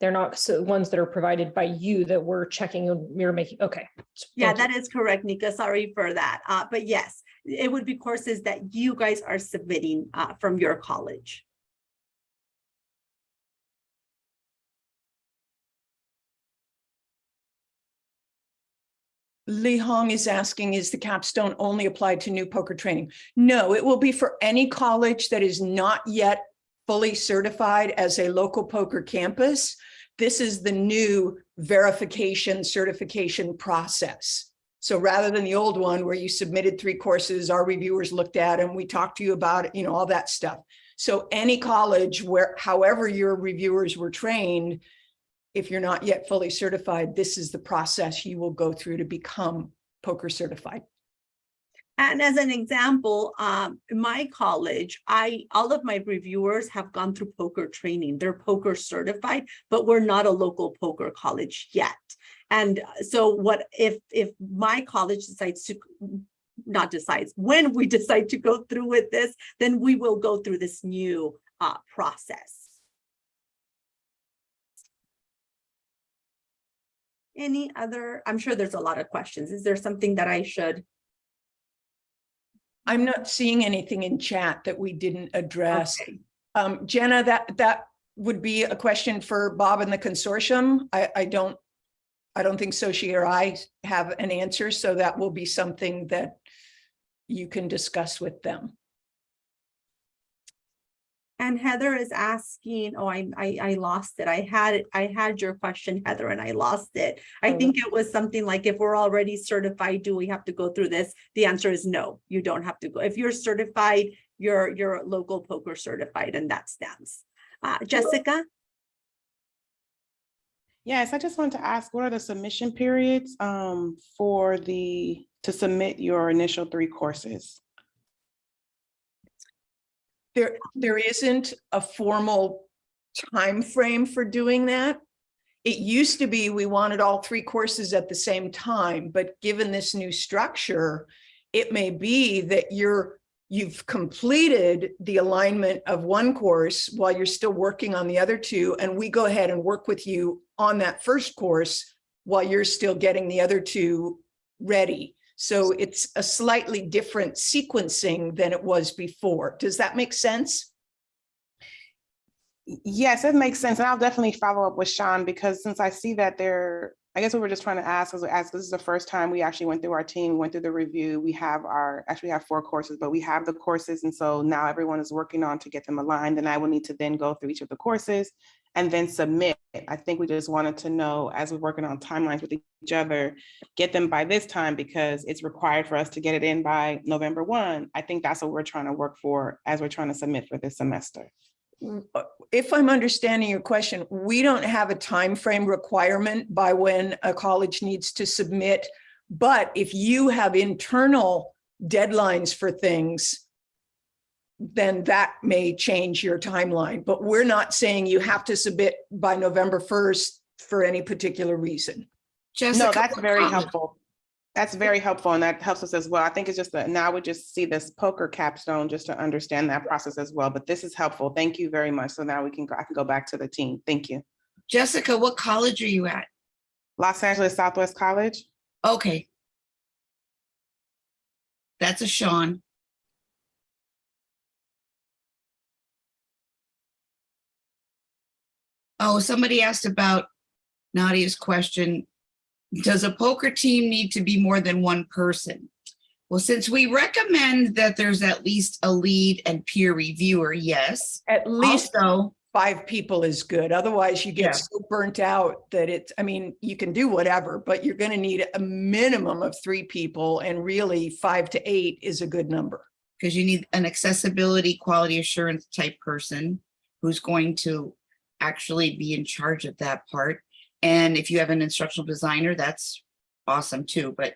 They're not so ones that are provided by you that we're checking and we're making, okay. Yeah, Thank you. that is correct, Nika. Sorry for that. Uh, but yes, it would be courses that you guys are submitting, uh, from your college. Li Hong is asking, is the capstone only applied to new POCR training? No, it will be for any college that is not yet fully certified as a local POCR campus. This is the new verification certification process. So rather than the old one where you submitted three courses, our reviewers looked at and we talked to you about it, you know, all that stuff. So any college where, however your reviewers were trained, if you're not yet fully certified, this is the process you will go through to become POCR certified. And as an example, um, my college, I, all of my reviewers have gone through POCR training. They're POCR certified, but we're not a local POCR college yet. And uh, so what if, if my college decides to, not decides, when we decide to go through with this, then we will go through this new uh, process. Any other, I'm sure there's a lot of questions. Is there something that I should? I'm not seeing anything in chat that we didn't address. Okay. Um, Jenna, that, that would be a question for Bob and the consortium. I, I don't, I don't think Sochi or I have an answer, so that will be something that you can discuss with them. And Heather is asking, oh, I, I, I lost it. I had it, I had your question, Heather, and I lost it. I Oh. think it was something like, if we're already certified, do we have to go through this? The answer is no, you don't have to go. If you're certified, you're, you're local POCR certified and that stands. Uh, Jessica? Yes, I just wanted to ask, what are the submission periods um, for the, to submit your initial three courses? There, there isn't a formal time frame for doing that. It used to be we wanted all three courses at the same time, but given this new structure, it may be that you're, you've completed the alignment of one course while you're still working on the other two, and we go ahead and work with you on that first course while you're still getting the other two ready. So it's a slightly different sequencing than it was before. Does that make sense? Yes, it makes sense. And I'll definitely follow up with Sean because since I see that there, I guess we were just trying to ask, as as this is the first time we actually went through our team, went through the review. We have our, actually have four courses, but we have the courses. And so now everyone is working on to get them aligned. And I will need to then go through each of the courses and then submit. I think we just wanted to know, as we're working on timelines with each other, get them by this time because it's required for us to get it in by November 1. I think that's what we're trying to work for as we're trying to submit for this semester. Uh, if I'm understanding your question, we don't have a time frame requirement by when a college needs to submit. But if you have internal deadlines for things, then that may change your timeline. But we're not saying you have to submit by November 1st for any particular reason. No, that's very helpful. That's very helpful and that helps us as well. I think it's just that now we just see this POCR capstone just to understand that process as well. But this is helpful. Thank you very much. So now we can, go. I can go back to the team. Thank you. Jessica, what college are you at? Los Angeles Southwest College. Okay. That's a Sean. Oh, somebody asked about Nadia's question. Does a POCR team need to be more than one person? Well, since we recommend that there's at least a lead and peer reviewer, yes. At least Also, five people is good. Otherwise you Yeah. get so burnt out that it's, I mean, you can do whatever, but you're gonna need a minimum of three people and really five to eight is a good number. because you need an accessibility quality assurance type person who's going to actually be in charge of that part. And if you have an instructional designer, that's awesome too, but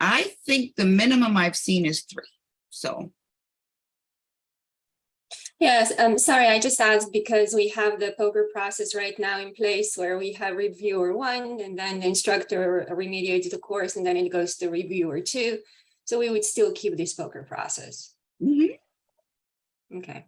I think the minimum I've seen is three, so. Yes, I'm um, sorry, I just asked because we have the POCR process right now in place where we have reviewer one and then the instructor remediates the course and then it goes to reviewer two. So we would still keep this POCR process. Okay.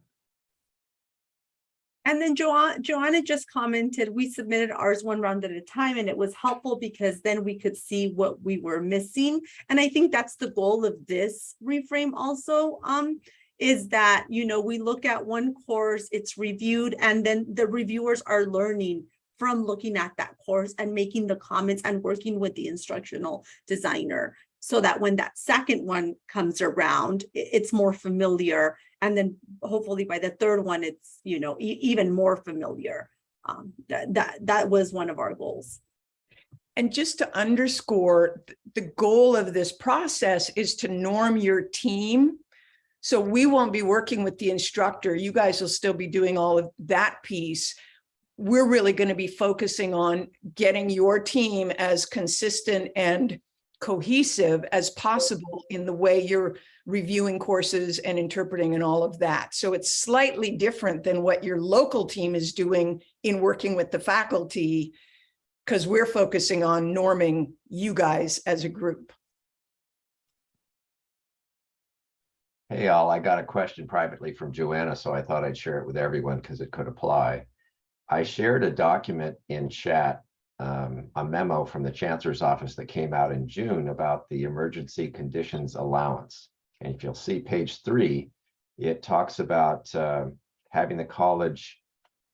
And then Joanna, Joanna just commented, we submitted ours one round at a time and it was helpful because then we could see what we were missing. And I think that's the goal of this reframe also, um, is that, you know, we look at one course, it's reviewed, and then the reviewers are learning from looking at that course and making the comments and working with the instructional designer. So that when that second one comes around, it's more familiar. And then hopefully by the third one, it's, you know, e- even more familiar. Um, that, that, that was one of our goals. And just to underscore, the goal of this process is to norm your team. So we won't be working with the instructor. You guys will still be doing all of that piece. We're really going to be focusing on getting your team as consistent and cohesive as possible in the way you're reviewing courses and interpreting and all of that. So it's slightly different than what your local team is doing in working with the faculty because we're focusing on norming you guys as a group. Hey, all, I got a question privately from Joanna, so I thought I'd share it with everyone because it could apply. I shared a document in chat, um, a memo from the Chancellor's Office that came out in June about the emergency conditions allowance. And if you'll see page three, it talks about uh, having the college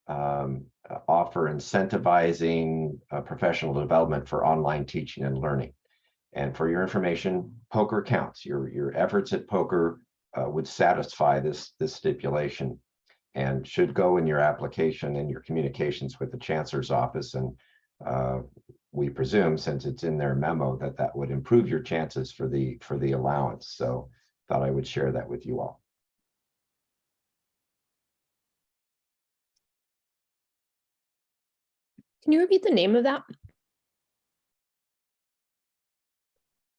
um, offer incentivizing uh, professional development for online teaching and learning. And for your information, POCR counts. Your, your efforts at POCR uh, would satisfy this, this stipulation and should go in your application and your communications with the chancellor's office. And uh, we presume, since it's in their memo, that that would improve your chances for the, for the allowance. So thought I would share that with you all. Can you repeat the name of that?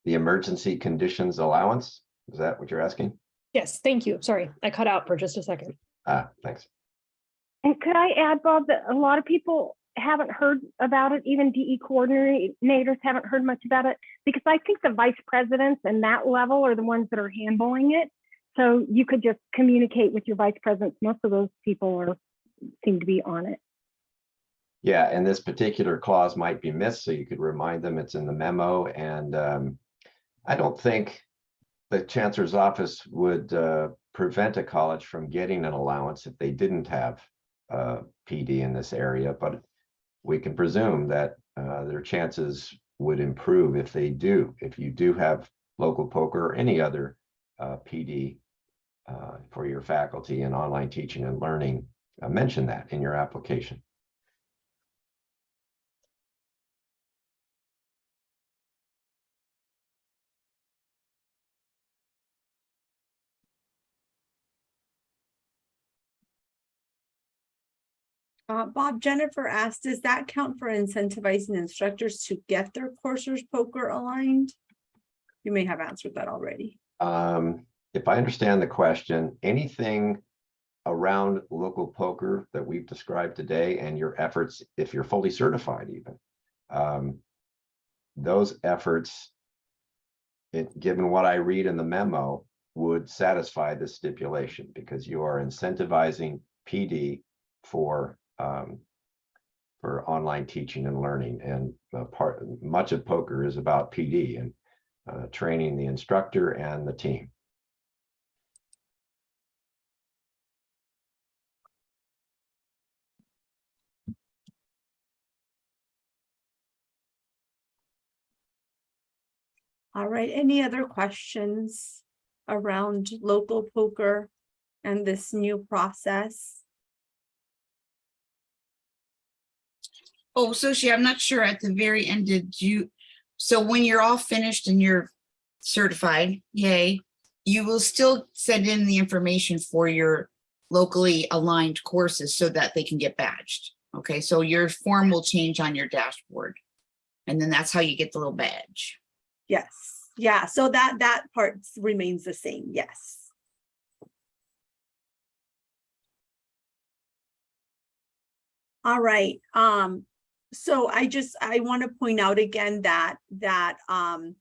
The emergency conditions allowance, is that what you're asking? Yes, thank you. Sorry, I cut out for just a second. Ah, thanks. And could I add, Bob, that a lot of people haven't heard about it, even DE coordinators haven't heard much about it, because I think the vice presidents and that level are the ones that are handling it. So you could just communicate with your vice presidents. Most of those people are, seem to be on it. Yeah, and this particular clause might be missed, so you could remind them it's in the memo and um, I don't think the chancellor's office would uh, prevent a college from getting an allowance if they didn't have uh, PD in this area, but we can presume that uh, their chances would improve if they do. If you do have local POCR or any other uh, PD uh, for your faculty in online teaching and learning, uh, mention that in your application. Uh, Bob, Jennifer asked, does that count for incentivizing instructors to get their coursers POCR aligned? You may have answered that already. Um, if I understand the question, anything around local POCR that we've described today and your efforts, if you're fully certified even, um, those efforts, it, given what I read in the memo, would satisfy this stipulation because you are incentivizing PD for um, for online teaching and learning. And uh, part, much of POCR is about PD and uh, training the instructor and the team. All right, any other questions around local POCR and this new process? Oh, sosh I'm not sure at the very end, did you, so when you're all finished and you're certified, yay, you will still send in the information for your locally aligned courses so that they can get badged. Okay, so your form will change on your dashboard. And then that's how you get the little badge. Yes, yeah, so that, that part remains the same, yes. All right, um, so I just, I want to point out again that, that, um,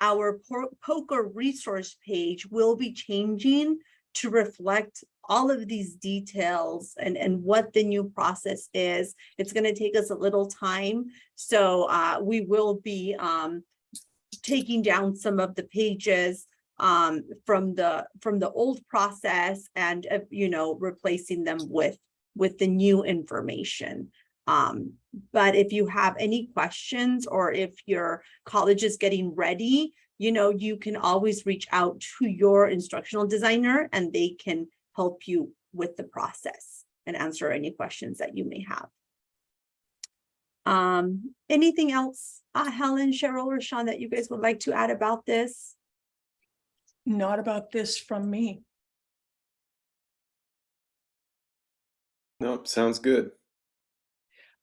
our POCR resource page will be changing to reflect all of these details and, and what the new process is. It's gonna take us a little time, so, uh, we will be, um, taking down some of the pages um, from the, from the old process and, uh, you know, replacing them with, with the new information. Um, but if you have any questions or if your college is getting ready, you know, you can always reach out to your instructional designer and they can help you with the process and answer any questions that you may have. Um, anything else, uh, Helen, Cheryl, or Sean, that you guys would like to add about this? Not about this from me. Nope, sounds good.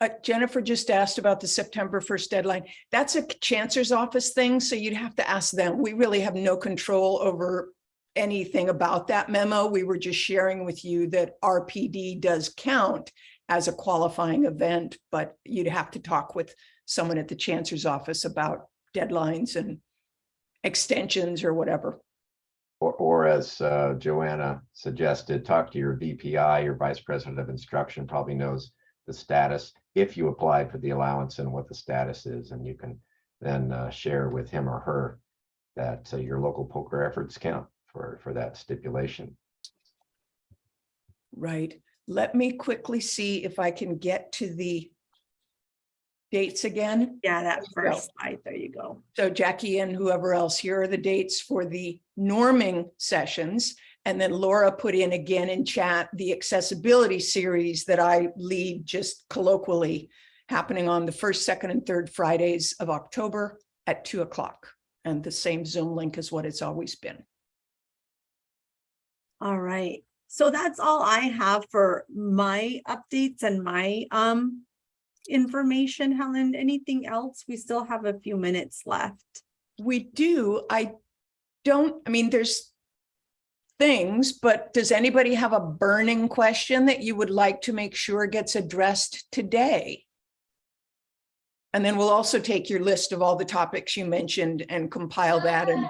Uh, Jennifer just asked about the September 1st deadline. That's a chancellor's office thing, so you'd have to ask them. We really have no control over anything about that memo. We were just sharing with you that RPD does count as a qualifying event, but you'd have to talk with someone at the chancellor's office about deadlines and extensions or whatever. Or, or as uh, Joanna suggested, talk to your VPI, your Vice President of Instruction probably knows the status, if you applied for the allowance and what the status is, and you can then uh, share with him or her that uh, your local POCR efforts count for, for that stipulation. Right. Let me quickly see if I can get to the dates again. Yeah, that There go. first slide, there you go. So Jackie and whoever else, here are the dates for the norming sessions. And then Laura put in again in chat the accessibility series that I lead just colloquially happening on the first, second, and third Fridays of October at two o'clock. And the same Zoom link is what it's always been. All right, so that's all I have for my updates and my um information. Helen, anything else? We still have a few minutes left. We do, I don't, I mean, there's things, but does anybody have a burning question that you would like to make sure gets addressed today? And then we'll also take your list of all the topics you mentioned and compile that and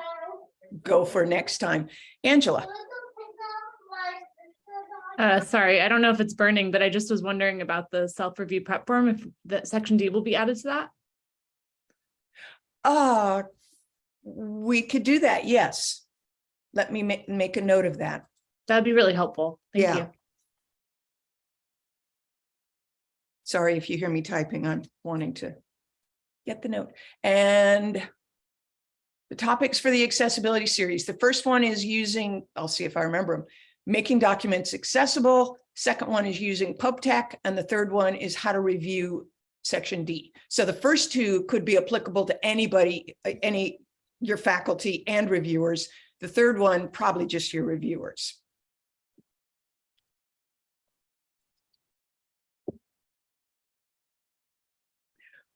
go for next time. Angela, Uh, sorry, I don't know if it's burning, but I just was wondering about the self-review prep form, if the section D will be added to that? uh, we could do that, yes. Let me make, make a note of that. That'd be really helpful. Thank Yeah. you. Sorry if you hear me typing, I'm wanting to get the note. And the topics for the accessibility series, the first one is using, I'll see if I remember them, making documents accessible. Second one is using Pope Tech, and the third one is how to review section D. So the first two could be applicable to anybody, uh, any, your faculty and reviewers. The third one, probably just your reviewers.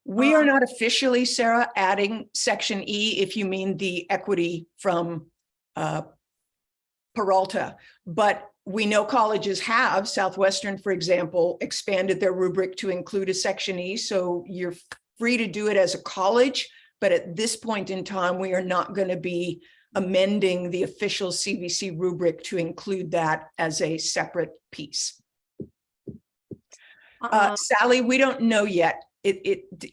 We are not officially, Sarah, adding section E, if you mean the equity from uh, Peralta, but we know colleges have, Southwestern, for example, expanded their rubric to include a section E, so you're free to do it as a college, but at this point in time, we are not going to be amending the official CVC rubric to include that as a separate piece. Uh, Um, Sally, we don't know yet. It, it,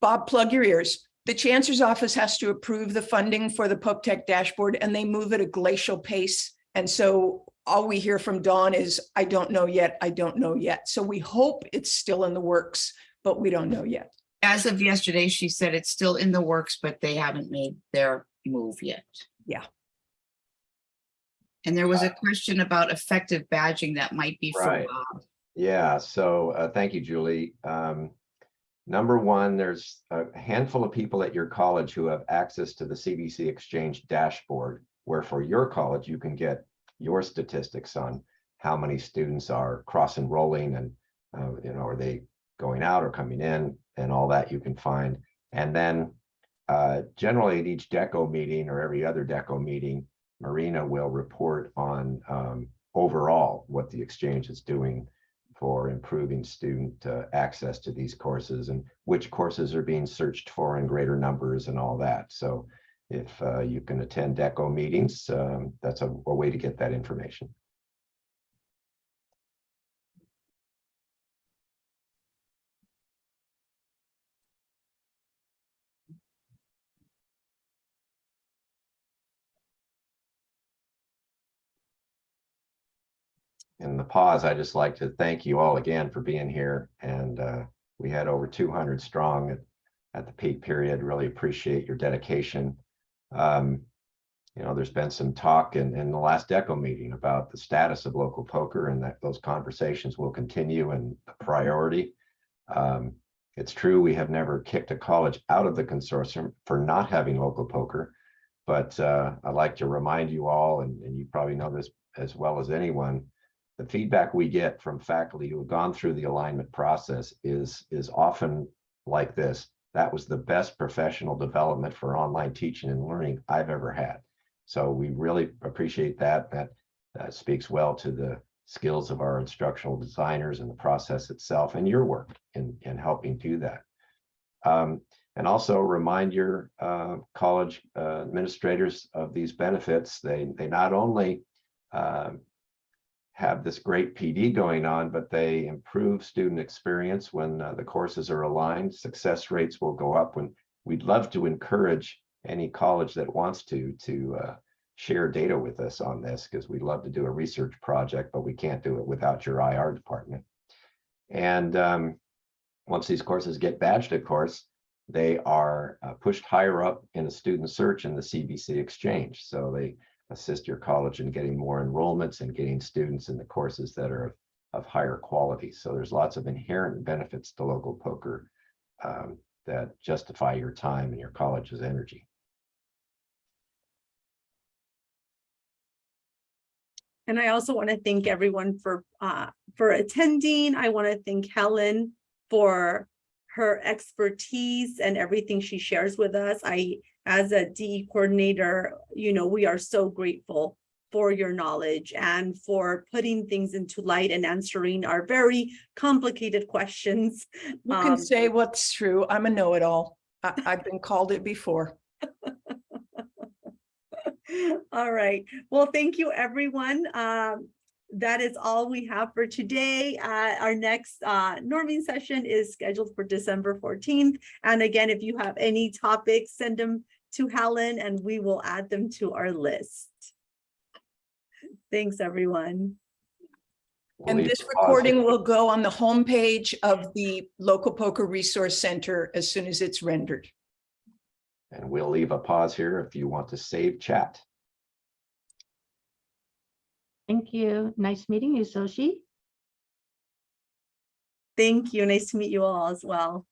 Bob, plug your ears. The Chancellor's Office has to approve the funding for the Pope Tech dashboard and they move at a glacial pace. And so all we hear from Dawn is, I don't know yet, I don't know yet. So we hope it's still in the works, but we don't know yet. As of yesterday, she said it's still in the works, but they haven't made their move yet. Yeah. And there was a question about effective badging that might be for Right. Bob. Yeah, so uh, thank you, Julie. Um, Number one, there's a handful of people at your college who have access to the CVC Exchange dashboard, where for your college, you can get your statistics on how many students are cross enrolling and, uh, you know, are they going out or coming in and all that you can find. And then uh, generally at each DECO meeting or every other DECO meeting, Marina will report on um, overall what the exchange is doing for improving student uh, access to these courses and which courses are being searched for in greater numbers and all that. So if uh, you can attend DECO meetings, um, that's a, a way to get that information. In the pause, I just like to thank you all again for being here. And uh, we had over 200 strong at, at the peak period. Really appreciate your dedication. Um, you know, there's been some talk in, in the last DECO meeting about the status of local POCR and that those conversations will continue and the priority. Um, it's true, we have never kicked a college out of the consortium for not having local POCR. But uh, I'd like to remind you all, and, and you probably know this as well as anyone, the feedback we get from faculty who have gone through the alignment process is is often like this. That was the best professional development for online teaching and learning i've ever had. So we really appreciate that. That uh, speaks well to the skills of our instructional designers and the process itself and your work in in helping do that. Um, and also remind your uh, college uh, administrators of these benefits. They they not only uh, have this great PD going on, but they improve student experience when uh, the courses are aligned. Success rates will go up when we'd love to encourage any college that wants to to uh, share data with us on this because we'd love to do a research project, but we can't do it without your IR department. And um, once these courses get badged, of course, they are uh, pushed higher up in the student search in the CVC Exchange. So they assist your college in getting more enrollments and getting students in the courses that are of, of higher quality. So there's lots of inherent benefits to local POCR um, that justify your time and your college's energy. And I also want to thank everyone for uh, for attending. I want to thank Helen for her expertise and everything she shares with us. I, as a DE coordinator, you know, we are so grateful for your knowledge and for putting things into light and answering our very complicated questions. You can Um, say what's true. I'm a know-it-all. I've been called it before. All right. Well, thank you, everyone. Um, that is all we have for today. Uh, our next uh, norming session is scheduled for December 14th. And again, if you have any topics, send them to Helen and we will add them to our list. Thanks, everyone. And this recording will go on the homepage of the local POCR resource center as soon as it's rendered. And we'll leave a pause here if you want to save chat. Thank you. Nice meeting you, Sochi. Thank you. Nice to meet you all as well.